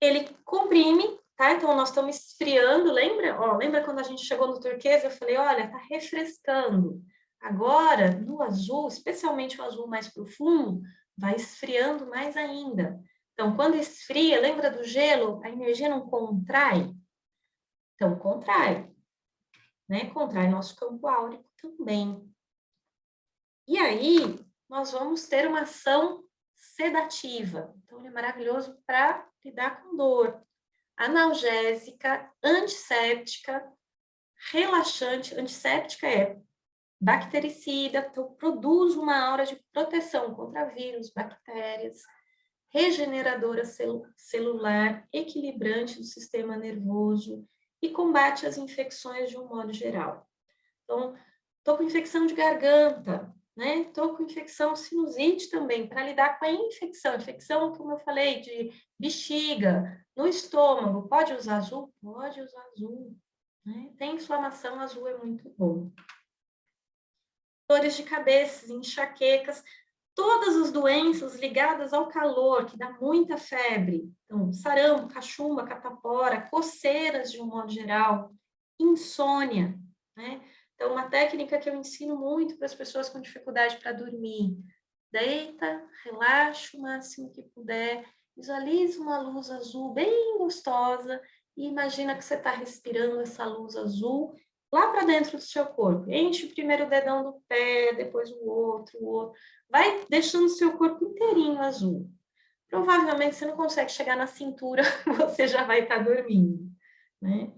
Ele comprime tá? Então, nós estamos esfriando, lembra? Ó, lembra quando a gente chegou no turquesa, eu falei, olha, tá refrescando. Agora, no azul, especialmente o azul mais profundo, vai esfriando mais ainda. Então, quando esfria, lembra do gelo? A energia não contrai? Então, contrai. Né? Contrai nosso campo áurico também. E aí, nós vamos ter uma ação sedativa. Então, ele é maravilhoso para lidar com dor analgésica, antisséptica, relaxante. Antisséptica é bactericida, então produz uma aura de proteção contra vírus, bactérias, regeneradora cel celular, equilibrante do sistema nervoso e combate as infecções de um modo geral. Então, estou com infecção de garganta, né? Estou com infecção sinusite também, para lidar com a infecção. Infecção, como eu falei, de bexiga, no estômago. Pode usar azul? Pode usar azul. Né? Tem inflamação, azul é muito bom. Dores de cabeça, enxaquecas, todas as doenças ligadas ao calor, que dá muita febre. Então, sarampo, cachumba, catapora, coceiras de um modo geral, insônia, né? Então, uma técnica que eu ensino muito para as pessoas com dificuldade para dormir. Deita, relaxa o máximo que puder, visualize uma luz azul bem gostosa e imagina que você está respirando essa luz azul lá para dentro do seu corpo. Enche primeiro o dedão do pé, depois o outro, o outro. Vai deixando o seu corpo inteirinho azul. Provavelmente você não consegue chegar na cintura, (laughs) você já vai estar tá dormindo, né?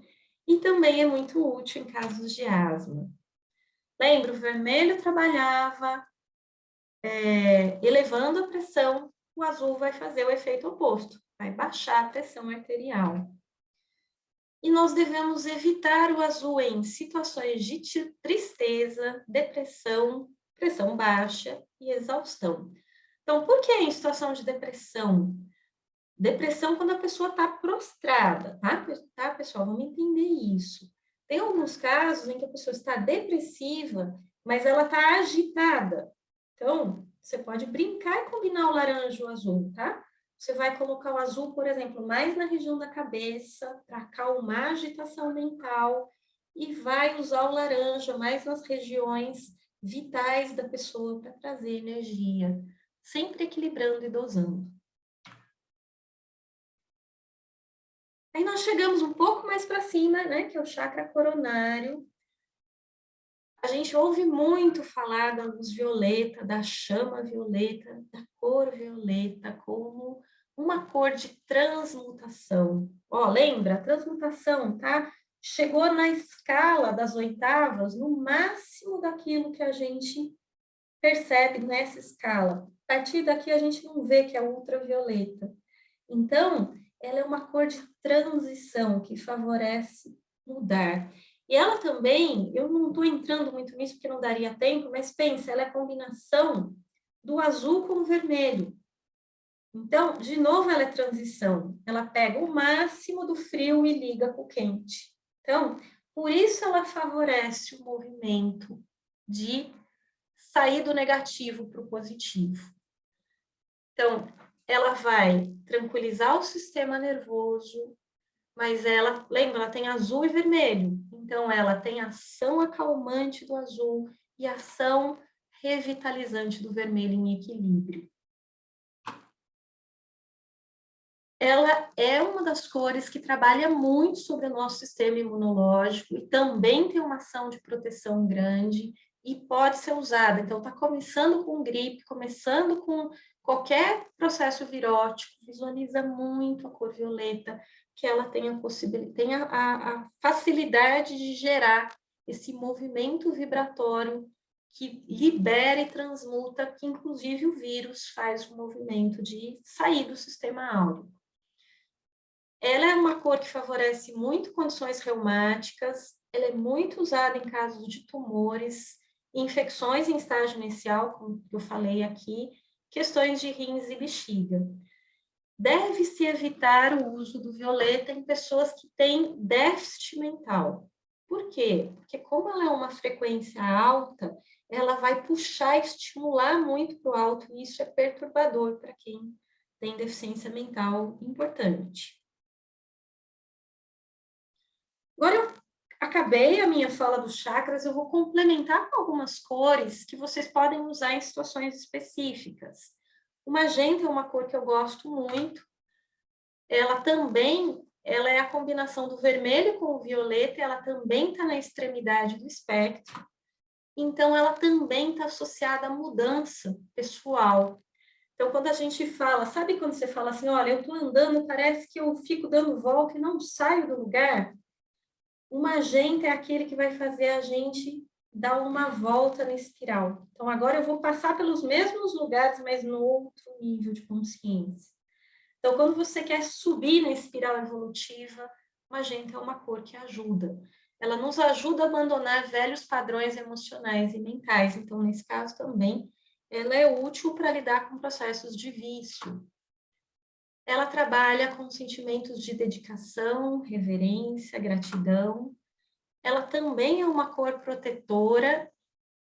E também é muito útil em casos de asma. Lembra, o vermelho trabalhava é, elevando a pressão, o azul vai fazer o efeito oposto, vai baixar a pressão arterial. E nós devemos evitar o azul em situações de tristeza, depressão, pressão baixa e exaustão. Então, por que em situação de depressão? Depressão quando a pessoa está prostrada, tá? tá, pessoal? Vamos entender isso. Tem alguns casos em que a pessoa está depressiva, mas ela está agitada. Então, você pode brincar e combinar o laranja e o azul, tá? Você vai colocar o azul, por exemplo, mais na região da cabeça, para acalmar a agitação mental, e vai usar o laranja mais nas regiões vitais da pessoa para trazer energia, sempre equilibrando e dosando. Aí nós chegamos um pouco mais para cima, né, que é o chakra coronário. A gente ouve muito falar da luz violeta, da chama violeta, da cor violeta, como uma cor de transmutação. Ó, lembra? Transmutação, tá? Chegou na escala das oitavas, no máximo daquilo que a gente percebe nessa escala. A partir daqui a gente não vê que é ultravioleta. Então, ela é uma cor de transição que favorece mudar. E ela também, eu não estou entrando muito nisso porque não daria tempo, mas pensa, ela é a combinação do azul com o vermelho. Então, de novo, ela é transição. Ela pega o máximo do frio e liga com o quente. Então, por isso ela favorece o movimento de sair do negativo para o positivo. Então, ela vai tranquilizar o sistema nervoso, mas ela, lembra, ela tem azul e vermelho. Então, ela tem ação acalmante do azul e ação revitalizante do vermelho em equilíbrio. ela é uma das cores que trabalha muito sobre o nosso sistema imunológico e também tem uma ação de proteção grande e pode ser usada. Então, está começando com gripe, começando com qualquer processo virótico, visualiza muito a cor violeta, que ela tem a possibilidade, tem a, a, facilidade de gerar esse movimento vibratório que libera e transmuta, que inclusive o vírus faz o movimento de sair do sistema áureo. Ela é uma cor que favorece muito condições reumáticas, ela é muito usada em casos de tumores, infecções em estágio inicial, como eu falei aqui, questões de rins e bexiga. Deve-se evitar o uso do violeta em pessoas que têm déficit mental. Por quê? Porque como ela é uma frequência alta, ela vai puxar, estimular muito para o alto, e isso é perturbador para quem tem deficiência mental importante. Agora eu acabei a minha fala dos chakras, eu vou complementar com algumas cores que vocês podem usar em situações específicas. O magenta é uma cor que eu gosto muito. Ela também, ela é a combinação do vermelho com o violeta, ela também está na extremidade do espectro. Então, ela também está associada à mudança pessoal. Então, quando a gente fala, sabe quando você fala assim, olha, eu estou andando, parece que eu fico dando volta e não saio do lugar? O magenta é aquele que vai fazer a gente dar uma volta na espiral. Então, agora eu vou passar pelos mesmos lugares, mas no outro nível de consciência. Então, quando você quer subir na espiral evolutiva, magenta é uma cor que ajuda. Ela nos ajuda a abandonar velhos padrões emocionais e mentais. Então, nesse caso também, ela é útil para lidar com processos de vício, ela trabalha com sentimentos de dedicação, reverência, gratidão. Ela também é uma cor protetora.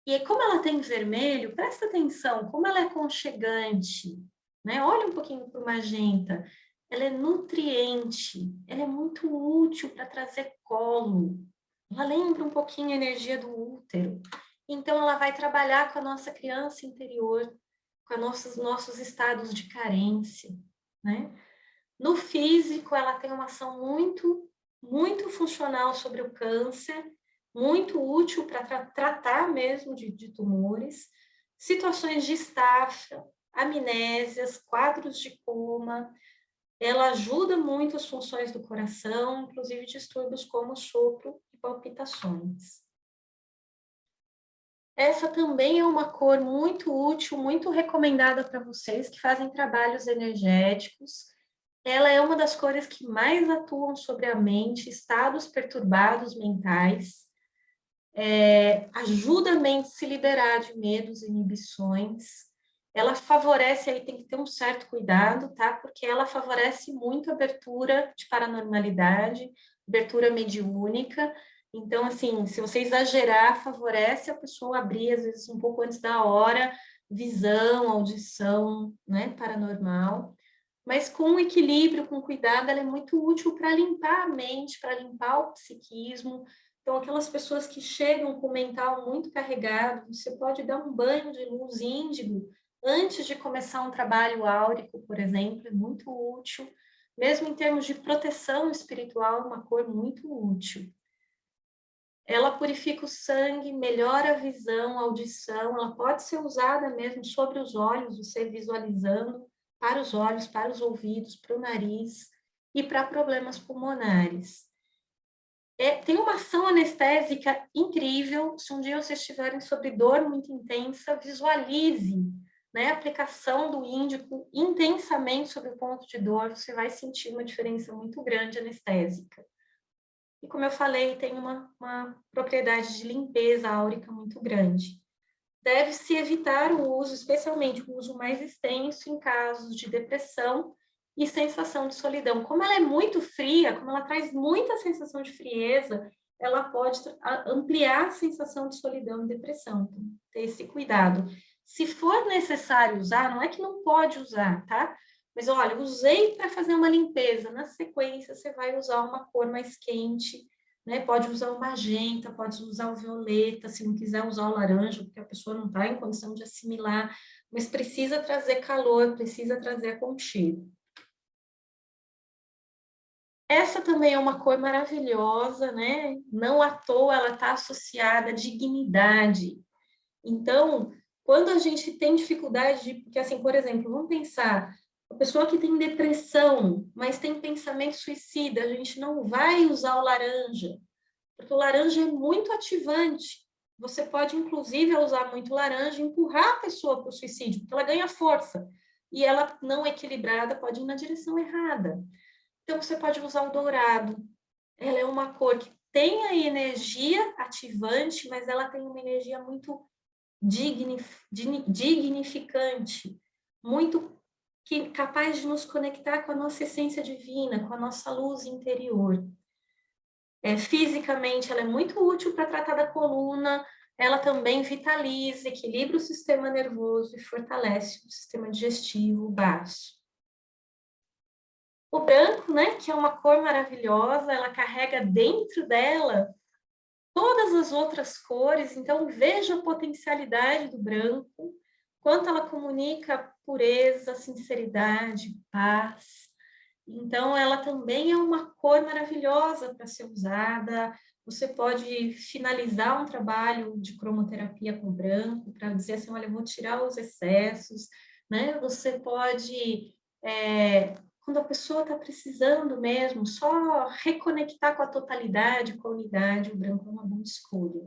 E como ela tem vermelho, presta atenção, como ela é conchegante. Né? Olha um pouquinho para o magenta. Ela é nutriente, ela é muito útil para trazer colo. Ela lembra um pouquinho a energia do útero. Então, ela vai trabalhar com a nossa criança interior, com nossos, nossos estados de carência né? No físico, ela tem uma ação muito, muito funcional sobre o câncer, muito útil para tra tratar mesmo de, de tumores, situações de estafa, amnésias, quadros de coma, ela ajuda muito as funções do coração, inclusive distúrbios como sopro e palpitações. Essa também é uma cor muito útil, muito recomendada para vocês que fazem trabalhos energéticos. Ela é uma das cores que mais atuam sobre a mente, estados perturbados mentais. É, ajuda a mente a se liberar de medos e inibições. Ela favorece, aí tem que ter um certo cuidado, tá? Porque ela favorece muito a abertura de paranormalidade, abertura mediúnica, então, assim, se você exagerar, favorece a pessoa abrir, às vezes, um pouco antes da hora, visão, audição, né, paranormal. Mas com equilíbrio, com cuidado, ela é muito útil para limpar a mente, para limpar o psiquismo. Então, aquelas pessoas que chegam com o mental muito carregado, você pode dar um banho de luz índigo antes de começar um trabalho áurico, por exemplo, é muito útil. Mesmo em termos de proteção espiritual, é uma cor muito útil. Ela purifica o sangue, melhora a visão, a audição, ela pode ser usada mesmo sobre os olhos, você visualizando, para os olhos, para os ouvidos, para o nariz e para problemas pulmonares. É, tem uma ação anestésica incrível, se um dia vocês estiverem sobre dor muito intensa, visualize né, a aplicação do índico intensamente sobre o ponto de dor, você vai sentir uma diferença muito grande anestésica. E como eu falei, tem uma, uma propriedade de limpeza áurica muito grande. Deve-se evitar o uso, especialmente o uso mais extenso em casos de depressão e sensação de solidão. Como ela é muito fria, como ela traz muita sensação de frieza, ela pode ampliar a sensação de solidão e depressão. Então, ter esse cuidado. Se for necessário usar, não é que não pode usar, tá? Mas olha, usei para fazer uma limpeza. Na sequência, você vai usar uma cor mais quente, né? Pode usar o magenta, pode usar o violeta, se não quiser usar o laranja, porque a pessoa não está em condição de assimilar, mas precisa trazer calor, precisa trazer aconchego. Essa também é uma cor maravilhosa, né? Não à toa ela está associada à dignidade. Então, quando a gente tem dificuldade, de, porque assim, por exemplo, vamos pensar, a pessoa que tem depressão, mas tem pensamento suicida, a gente não vai usar o laranja, porque o laranja é muito ativante. Você pode, inclusive, usar muito laranja e empurrar a pessoa para o suicídio, porque ela ganha força. E ela, não equilibrada, pode ir na direção errada. Então, você pode usar o dourado. Ela é uma cor que tem a energia ativante, mas ela tem uma energia muito dignificante, muito que, capaz de nos conectar com a nossa essência divina, com a nossa luz interior. É, fisicamente, ela é muito útil para tratar da coluna, ela também vitaliza, equilibra o sistema nervoso e fortalece o sistema digestivo, o baço. O branco, né, que é uma cor maravilhosa, ela carrega dentro dela todas as outras cores, então veja a potencialidade do branco, quanto ela comunica pureza, sinceridade, paz. Então, ela também é uma cor maravilhosa para ser usada. Você pode finalizar um trabalho de cromoterapia com branco para dizer assim, olha, eu vou tirar os excessos, né? Você pode é, quando a pessoa está precisando mesmo, só reconectar com a totalidade, com a unidade, o branco é uma boa escolha.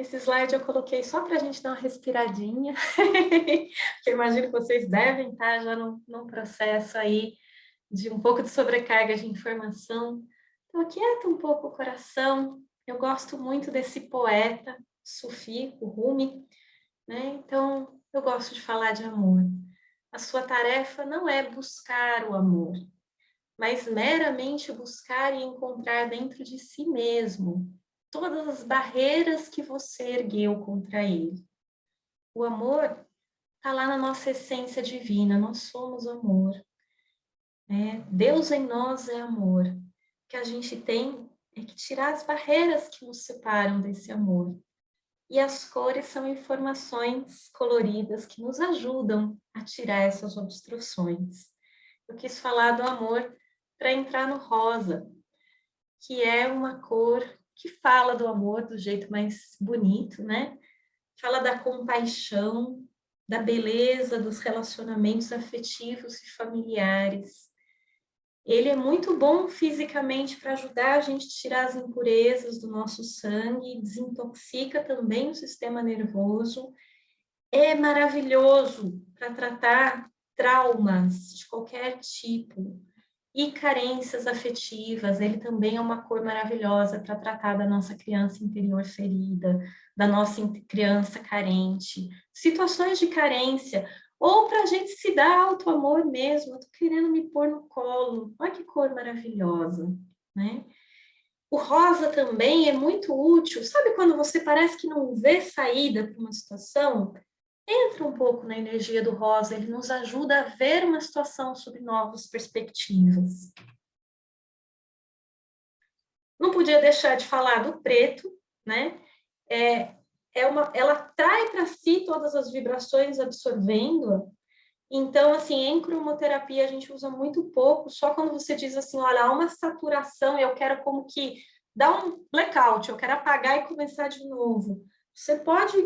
Esse slide eu coloquei só para a gente dar uma respiradinha, (laughs) porque imagino que vocês devem estar já num, num processo aí de um pouco de sobrecarga de informação. Então, aquieta um pouco o coração. Eu gosto muito desse poeta, Sufi, o Rumi, né? Então, eu gosto de falar de amor. A sua tarefa não é buscar o amor, mas meramente buscar e encontrar dentro de si mesmo todas as barreiras que você ergueu contra ele. O amor está lá na nossa essência divina, nós somos amor. É, Deus em nós é amor. O que a gente tem é que tirar as barreiras que nos separam desse amor. E as cores são informações coloridas que nos ajudam a tirar essas obstruções. Eu quis falar do amor para entrar no rosa, que é uma cor que fala do amor do jeito mais bonito, né? Fala da compaixão, da beleza dos relacionamentos afetivos e familiares, ele é muito bom fisicamente para ajudar a gente a tirar as impurezas do nosso sangue, desintoxica também o sistema nervoso. É maravilhoso para tratar traumas de qualquer tipo e carências afetivas. Ele também é uma cor maravilhosa para tratar da nossa criança interior ferida, da nossa criança carente, situações de carência ou para a gente se dar alto amor mesmo, tô querendo me pôr no colo, olha que cor maravilhosa, né? O rosa também é muito útil, sabe quando você parece que não vê saída para uma situação? Entra um pouco na energia do rosa, ele nos ajuda a ver uma situação sob novas perspectivas. Não podia deixar de falar do preto, né? É, é uma, ela trai para si todas as vibrações absorvendo. Então, assim, em cromoterapia a gente usa muito pouco, só quando você diz assim, olha, há uma saturação, eu quero como que dar um blackout, eu quero apagar e começar de novo. Você pode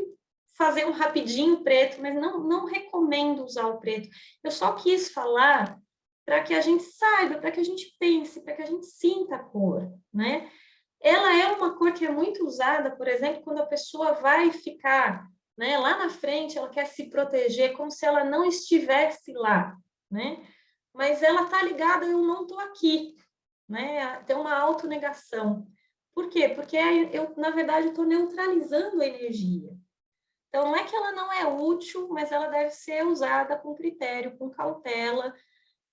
fazer um rapidinho preto, mas não, não recomendo usar o preto. Eu só quis falar para que a gente saiba, para que a gente pense, para que a gente sinta a cor, né? Ela é uma cor que é muito usada, por exemplo, quando a pessoa vai ficar né, lá na frente, ela quer se proteger como se ela não estivesse lá, né? Mas ela está ligada, eu não estou aqui, né? Tem uma autonegação. Por quê? Porque eu, na verdade, estou neutralizando a energia. Então, não é que ela não é útil, mas ela deve ser usada com critério, com cautela.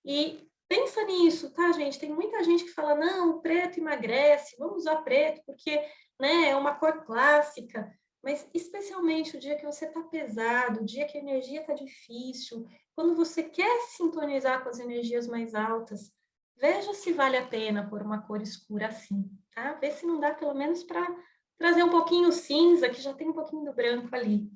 E pensa nisso, tá, gente? Tem muita gente que fala, não, preto emagrece, vamos usar preto, porque né, é uma cor clássica. Mas, especialmente, o dia que você está pesado, o dia que a energia está difícil, quando você quer sintonizar com as energias mais altas, veja se vale a pena pôr uma cor escura assim, tá? Vê se não dá, pelo menos, para trazer um pouquinho cinza, que já tem um pouquinho do branco ali.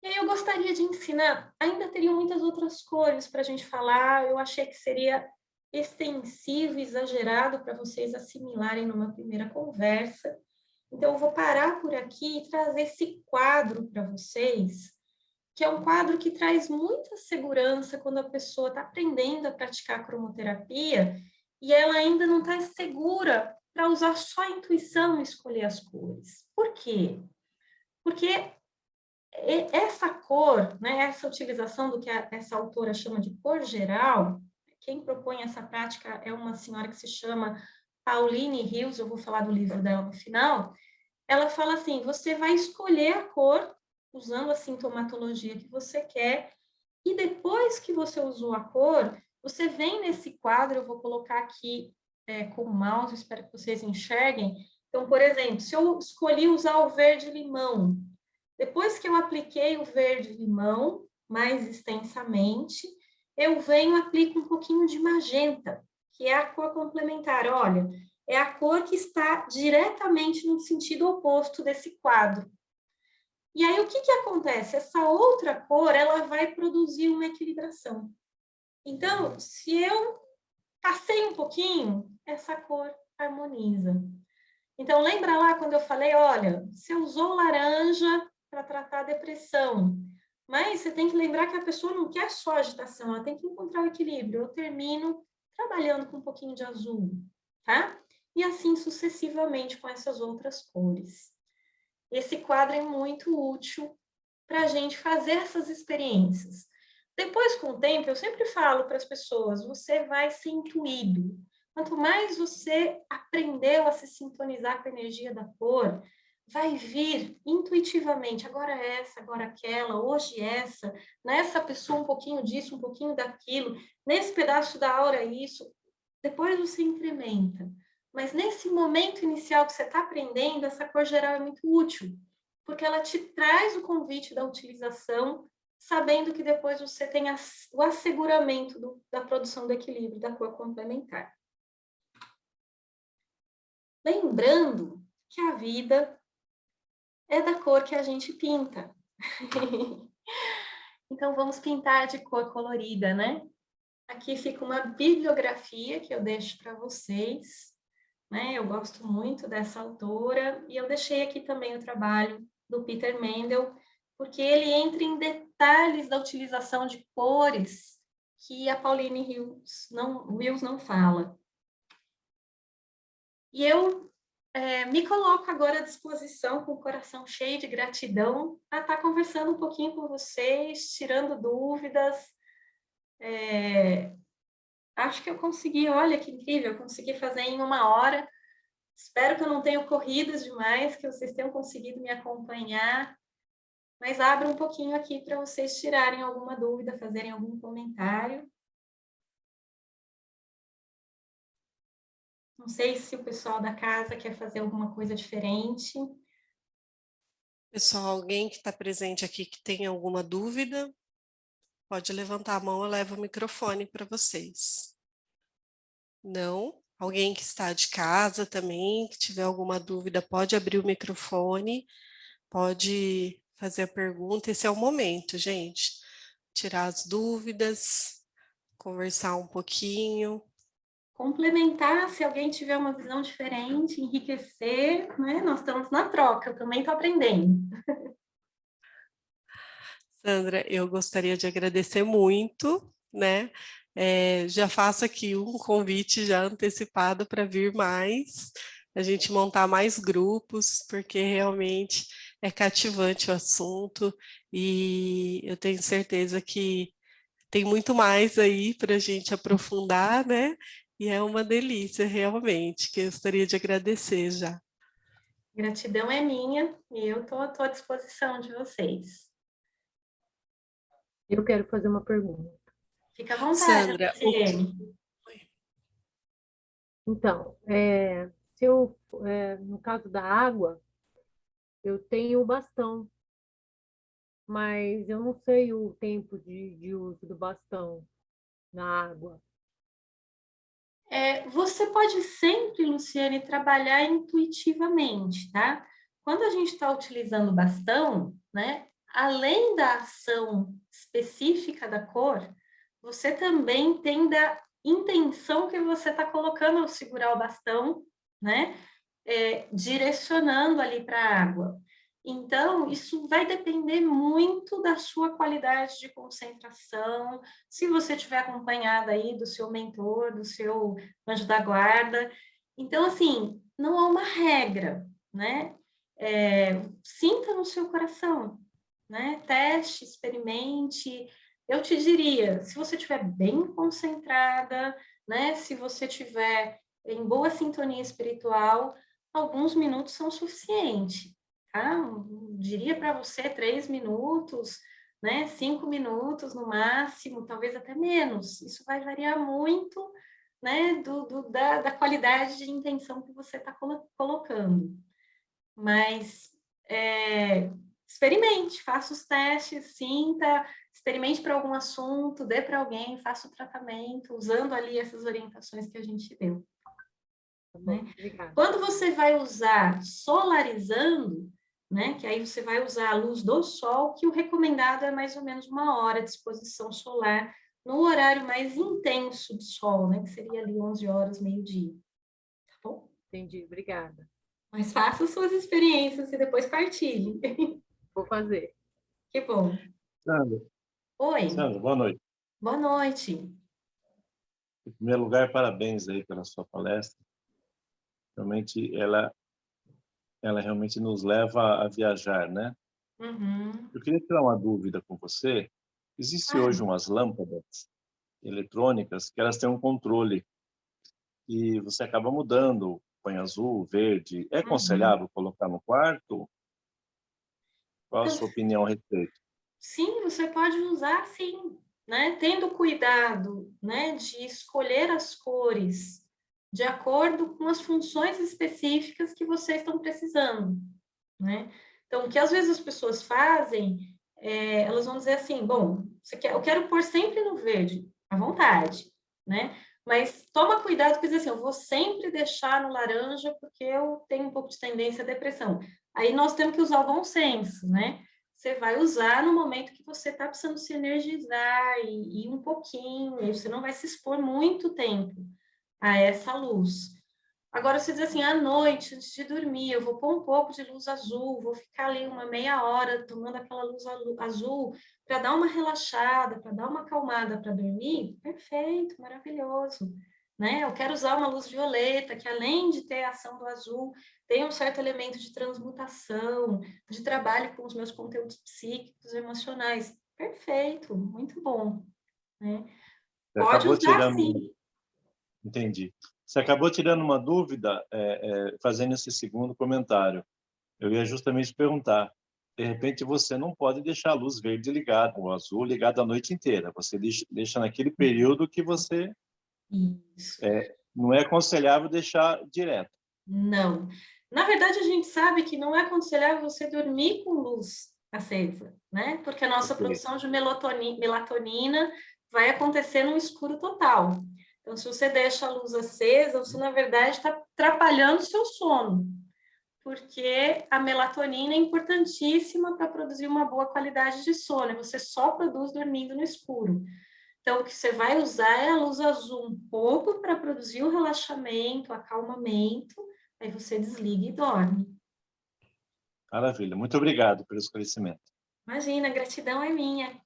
E aí eu gostaria de ensinar, ainda teria muitas outras cores para a gente falar, eu achei que seria extensivo, exagerado para vocês assimilarem numa primeira conversa. Então, eu vou parar por aqui e trazer esse quadro para vocês, que é um quadro que traz muita segurança quando a pessoa está aprendendo a praticar cromoterapia e ela ainda não está segura para usar só a intuição e escolher as cores. Por quê? Porque essa cor, né, essa utilização do que a, essa autora chama de cor geral, quem propõe essa prática é uma senhora que se chama Pauline Hills, eu vou falar do livro dela no final, ela fala assim, você vai escolher a cor usando a sintomatologia que você quer, e depois que você usou a cor, você vem nesse quadro, eu vou colocar aqui é, com o mouse, espero que vocês enxerguem. Então, por exemplo, se eu escolhi usar o verde-limão, depois que eu apliquei o verde-limão mais extensamente, eu venho e aplico um pouquinho de magenta, que é a cor complementar. Olha, é a cor que está diretamente no sentido oposto desse quadro. E aí, o que, que acontece? Essa outra cor, ela vai produzir uma equilibração. Então, se eu passei um pouquinho, essa cor harmoniza. Então, lembra lá quando eu falei, olha, você usou laranja para tratar a depressão, mas você tem que lembrar que a pessoa não quer só agitação, ela tem que encontrar o equilíbrio. Eu termino trabalhando com um pouquinho de azul, tá? E assim sucessivamente com essas outras cores. Esse quadro é muito útil para a gente fazer essas experiências. Depois, com o tempo, eu sempre falo para as pessoas, você vai ser intuído. Quanto mais você aprendeu a se sintonizar com a energia da cor, vai vir intuitivamente, agora essa, agora aquela, hoje essa, nessa pessoa um pouquinho disso, um pouquinho daquilo, nesse pedaço da aura isso, depois você incrementa. Mas nesse momento inicial que você está aprendendo, essa cor geral é muito útil, porque ela te traz o convite da utilização, sabendo que depois você tem o asseguramento do, da produção do equilíbrio da cor complementar. Lembrando que a vida é da cor que a gente pinta. (laughs) então, vamos pintar de cor colorida, né? Aqui fica uma bibliografia que eu deixo para vocês. Né? Eu gosto muito dessa autora e eu deixei aqui também o trabalho do Peter Mendel, porque ele entra em detalhes da utilização de cores que a Pauline Hills não, Wills não fala. E eu é, me coloco agora à disposição, com o coração cheio de gratidão, para estar tá conversando um pouquinho com vocês, tirando dúvidas. É, acho que eu consegui, olha que incrível, eu consegui fazer em uma hora. Espero que eu não tenha corrido demais, que vocês tenham conseguido me acompanhar. Mas abro um pouquinho aqui para vocês tirarem alguma dúvida, fazerem algum comentário. Não sei se o pessoal da casa quer fazer alguma coisa diferente. Pessoal, alguém que está presente aqui que tem alguma dúvida, pode levantar a mão, eu levo o microfone para vocês. Não? Alguém que está de casa também, que tiver alguma dúvida, pode abrir o microfone, pode fazer a pergunta. Esse é o momento, gente. Tirar as dúvidas, conversar um pouquinho. complementar, se alguém tiver uma visão diferente, enriquecer, né? Nós estamos na troca, eu também estou aprendendo. (laughs) Sandra, eu gostaria de agradecer muito, né? É, já faço aqui um convite já antecipado para vir mais, a gente montar mais grupos, porque realmente é cativante o assunto e eu tenho certeza que tem muito mais aí para a gente aprofundar, né? E é uma delícia, realmente, que eu gostaria de agradecer já. Gratidão é minha e eu estou à disposição de vocês. Eu quero fazer uma pergunta. Fica à vontade, Sandra, o... Então, é, se eu, é, no caso da água, eu tenho o bastão, mas eu não sei o tempo de, de uso do bastão na água. É, você pode sempre, Luciane, trabalhar intuitivamente, tá? Quando a gente está utilizando bastão, né, além da ação específica da cor, você também tem da intenção que você está colocando ao segurar o bastão, né, é, direcionando ali para a água. Então, isso vai depender muito da sua qualidade de concentração, se você estiver acompanhada aí do seu mentor, do seu anjo da guarda. Então, assim, não há uma regra, né? É, sinta no seu coração, né? Teste, experimente. Eu te diria, se você estiver bem concentrada, né? Se você estiver em boa sintonia espiritual, alguns minutos são suficientes ah, diria para você três minutos, né, cinco minutos no máximo, talvez até menos. Isso vai variar muito né, do, do da, da, qualidade de intenção que você está colo colocando. Mas é, experimente, faça os testes, sinta, experimente para algum assunto, dê para alguém, faça o tratamento, usando ali essas orientações que a gente deu. Né? Quando você vai usar solarizando, né? Que aí você vai usar a luz do sol, que o recomendado é mais ou menos uma hora de exposição solar no horário mais intenso de sol, né? Que seria ali 11 horas, meio-dia. Tá bom? Entendi, obrigada. Mas faça suas experiências e depois partilhe. (laughs) Vou fazer. Que bom. Sandra. Oi. Sandra, boa noite. Boa noite. Em primeiro lugar, parabéns aí pela sua palestra. Realmente, ela ela realmente nos leva a viajar, né? Uhum. Eu queria tirar uma dúvida com você. Existem ah. hoje umas lâmpadas eletrônicas que elas têm um controle e você acaba mudando, põe azul, verde. É uhum. aconselhável uhum. colocar no quarto? Qual a sua opinião a respeito? Sim, você pode usar sim, né? Tendo cuidado, né, de escolher as cores de acordo com as funções específicas que vocês estão precisando, né? Então, o que às vezes as pessoas fazem, é, elas vão dizer assim, bom, quer, eu quero pôr sempre no verde, à vontade, né? Mas toma cuidado, porque assim, eu vou sempre deixar no laranja porque eu tenho um pouco de tendência à depressão. Aí nós temos que usar o bom senso, né? Você vai usar no momento que você está precisando se energizar e, e um pouquinho, você não vai se expor muito tempo a essa luz. Agora, você diz assim, à noite, antes de dormir, eu vou pôr um pouco de luz azul, vou ficar ali uma meia hora tomando aquela luz azul para dar uma relaxada, para dar uma acalmada para dormir, perfeito, maravilhoso. Né? Eu quero usar uma luz violeta, que além de ter a ação do azul, tem um certo elemento de transmutação, de trabalho com os meus conteúdos psíquicos e emocionais. Perfeito, muito bom. Né? Pode usar tirando... sim. Entendi. Você acabou tirando uma dúvida é, é, fazendo esse segundo comentário. Eu ia justamente perguntar. De repente, você não pode deixar a luz verde ligada, o azul ligado a noite inteira. Você deixa, naquele período que você... É, não é aconselhável deixar direto. Não. Na verdade, a gente sabe que não é aconselhável você dormir com luz acesa, né? Porque a nossa produção de melatonina vai acontecer no escuro total. Então, se você deixa a luz acesa, você, na verdade, está atrapalhando o seu sono, porque a melatonina é importantíssima para produzir uma boa qualidade de sono, você só produz dormindo no escuro. Então, o que você vai usar é a luz azul um pouco para produzir o relaxamento, acalmamento, aí você desliga e dorme. Maravilha, muito obrigado pelo esclarecimento. Imagina, a gratidão é minha.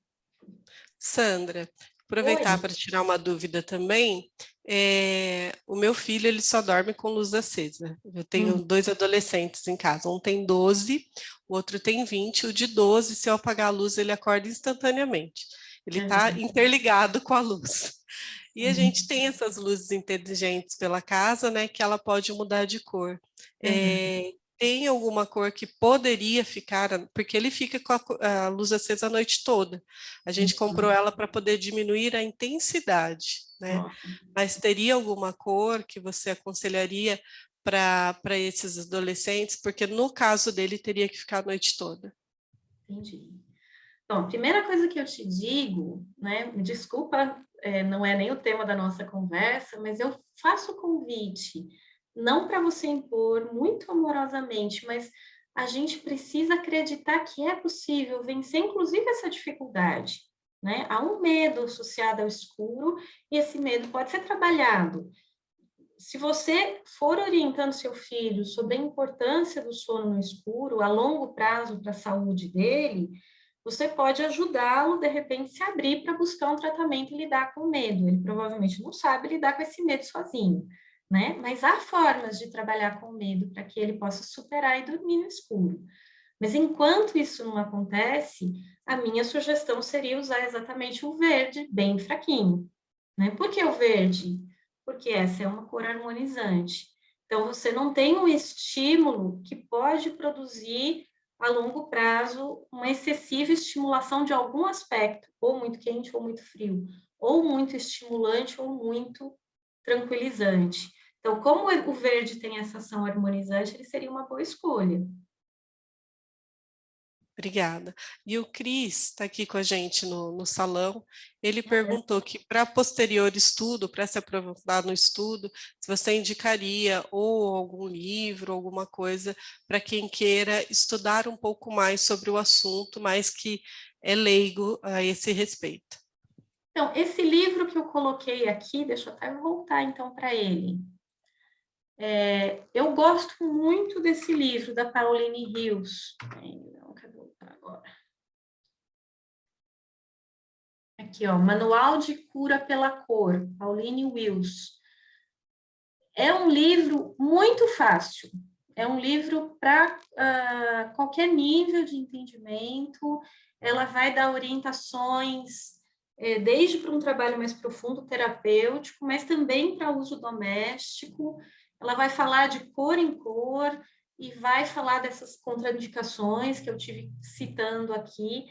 Sandra, aproveitar para tirar uma dúvida também, é, o meu filho ele só dorme com luz acesa. Eu tenho hum. dois adolescentes em casa, um tem 12, o outro tem 20, o de 12, se eu apagar a luz, ele acorda instantaneamente. Ele está interligado com a luz. (laughs) E a uhum. gente tem essas luzes inteligentes pela casa, né, que ela pode mudar de cor. Uhum. É, tem alguma cor que poderia ficar, porque ele fica com a, a luz acesa a noite toda. A gente uhum. comprou ela para poder diminuir a intensidade, né? Mas teria alguma cor que você aconselharia para esses adolescentes? Porque no caso dele teria que ficar a noite toda. Entendi. Bom, primeira coisa que eu te digo, né, desculpa, é, não é nem o tema da nossa conversa, mas eu faço o convite não para você impor muito amorosamente, mas a gente precisa acreditar que é possível vencer, inclusive, essa dificuldade. Né? Há um medo associado ao escuro e esse medo pode ser trabalhado. Se você for orientando seu filho sobre a importância do sono no escuro a longo prazo para a saúde dele, você pode ajudá-lo, de repente, se abrir para buscar um tratamento e lidar com o medo. Ele provavelmente não sabe lidar com esse medo sozinho né? Mas há formas de trabalhar com medo para que ele possa superar e dormir no escuro. Mas enquanto isso não acontece, a minha sugestão seria usar exatamente o verde, bem fraquinho. Né? Por que o verde? Porque essa é uma cor harmonizante. Então, você não tem um estímulo que pode produzir a longo prazo uma excessiva estimulação de algum aspecto, ou muito quente ou muito frio, ou muito estimulante ou muito tranquilizante. Então, como o verde tem essa ação harmonizante, ele seria uma boa escolha. Obrigada. E o Cris está aqui com a gente no, no salão. Ele perguntou que para posterior estudo, para se aprofundar no estudo, se você indicaria ou algum livro, alguma coisa para quem queira estudar um pouco mais sobre o assunto, mas que é leigo a esse respeito. Então, esse livro que eu coloquei aqui, deixa eu até voltar então para ele. É, eu gosto muito desse livro, da Pauline Hills. Não quero voltar agora. Aqui, ó, Manual de Cura pela Cor, Pauline Wills. É um livro muito fácil. É um livro para uh, ah, qualquer nível de entendimento. Ela vai dar orientações é, desde para um trabalho mais profundo, terapêutico, mas também para uso doméstico ela vai falar de cor em cor e vai falar dessas contraindicações que eu tive citando aqui.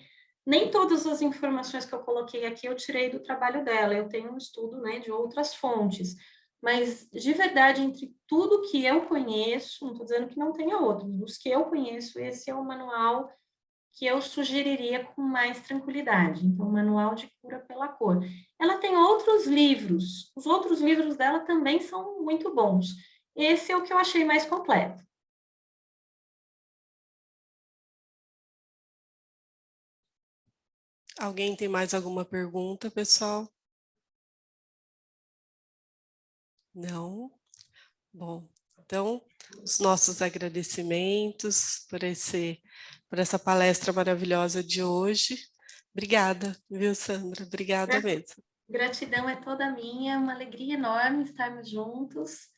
Nem todas as informações que eu coloquei aqui eu tirei do trabalho dela, eu tenho um estudo né, de outras fontes, mas de verdade, entre tudo que eu conheço, não estou dizendo que não tenha outros, dos que eu conheço, esse é o manual que eu sugeriria com mais tranquilidade. Então, Manual de Cura pela Cor. Ela tem outros livros, os outros livros dela também são muito bons. Esse é o que eu achei mais completo. Alguém tem mais alguma pergunta, pessoal? Não? Bom, então, os nossos agradecimentos por, esse, por essa palestra maravilhosa de hoje. Obrigada, viu, Sandra? Obrigada mesmo. Gratidão é toda minha, uma alegria enorme estarmos juntos.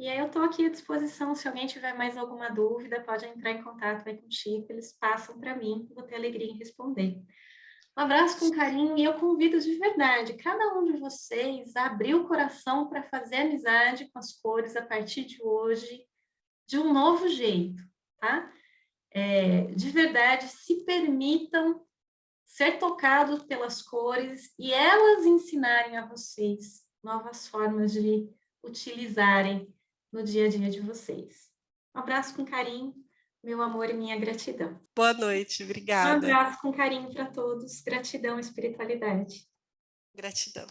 E aí eu estou aqui à disposição, se alguém tiver mais alguma dúvida, pode entrar em contato aí com o Chico, eles passam para mim, vou ter alegria em responder. Um abraço com carinho e eu convido de verdade cada um de vocês a abrir o coração para fazer amizade com as cores a partir de hoje, de um novo jeito, tá? É, de verdade, se permitam ser tocados pelas cores e elas ensinarem a vocês novas formas de utilizarem no dia a dia de vocês. Um abraço com carinho, meu amor e minha gratidão. Boa noite, obrigada. Um abraço com carinho para todos, gratidão espiritualidade. Gratidão.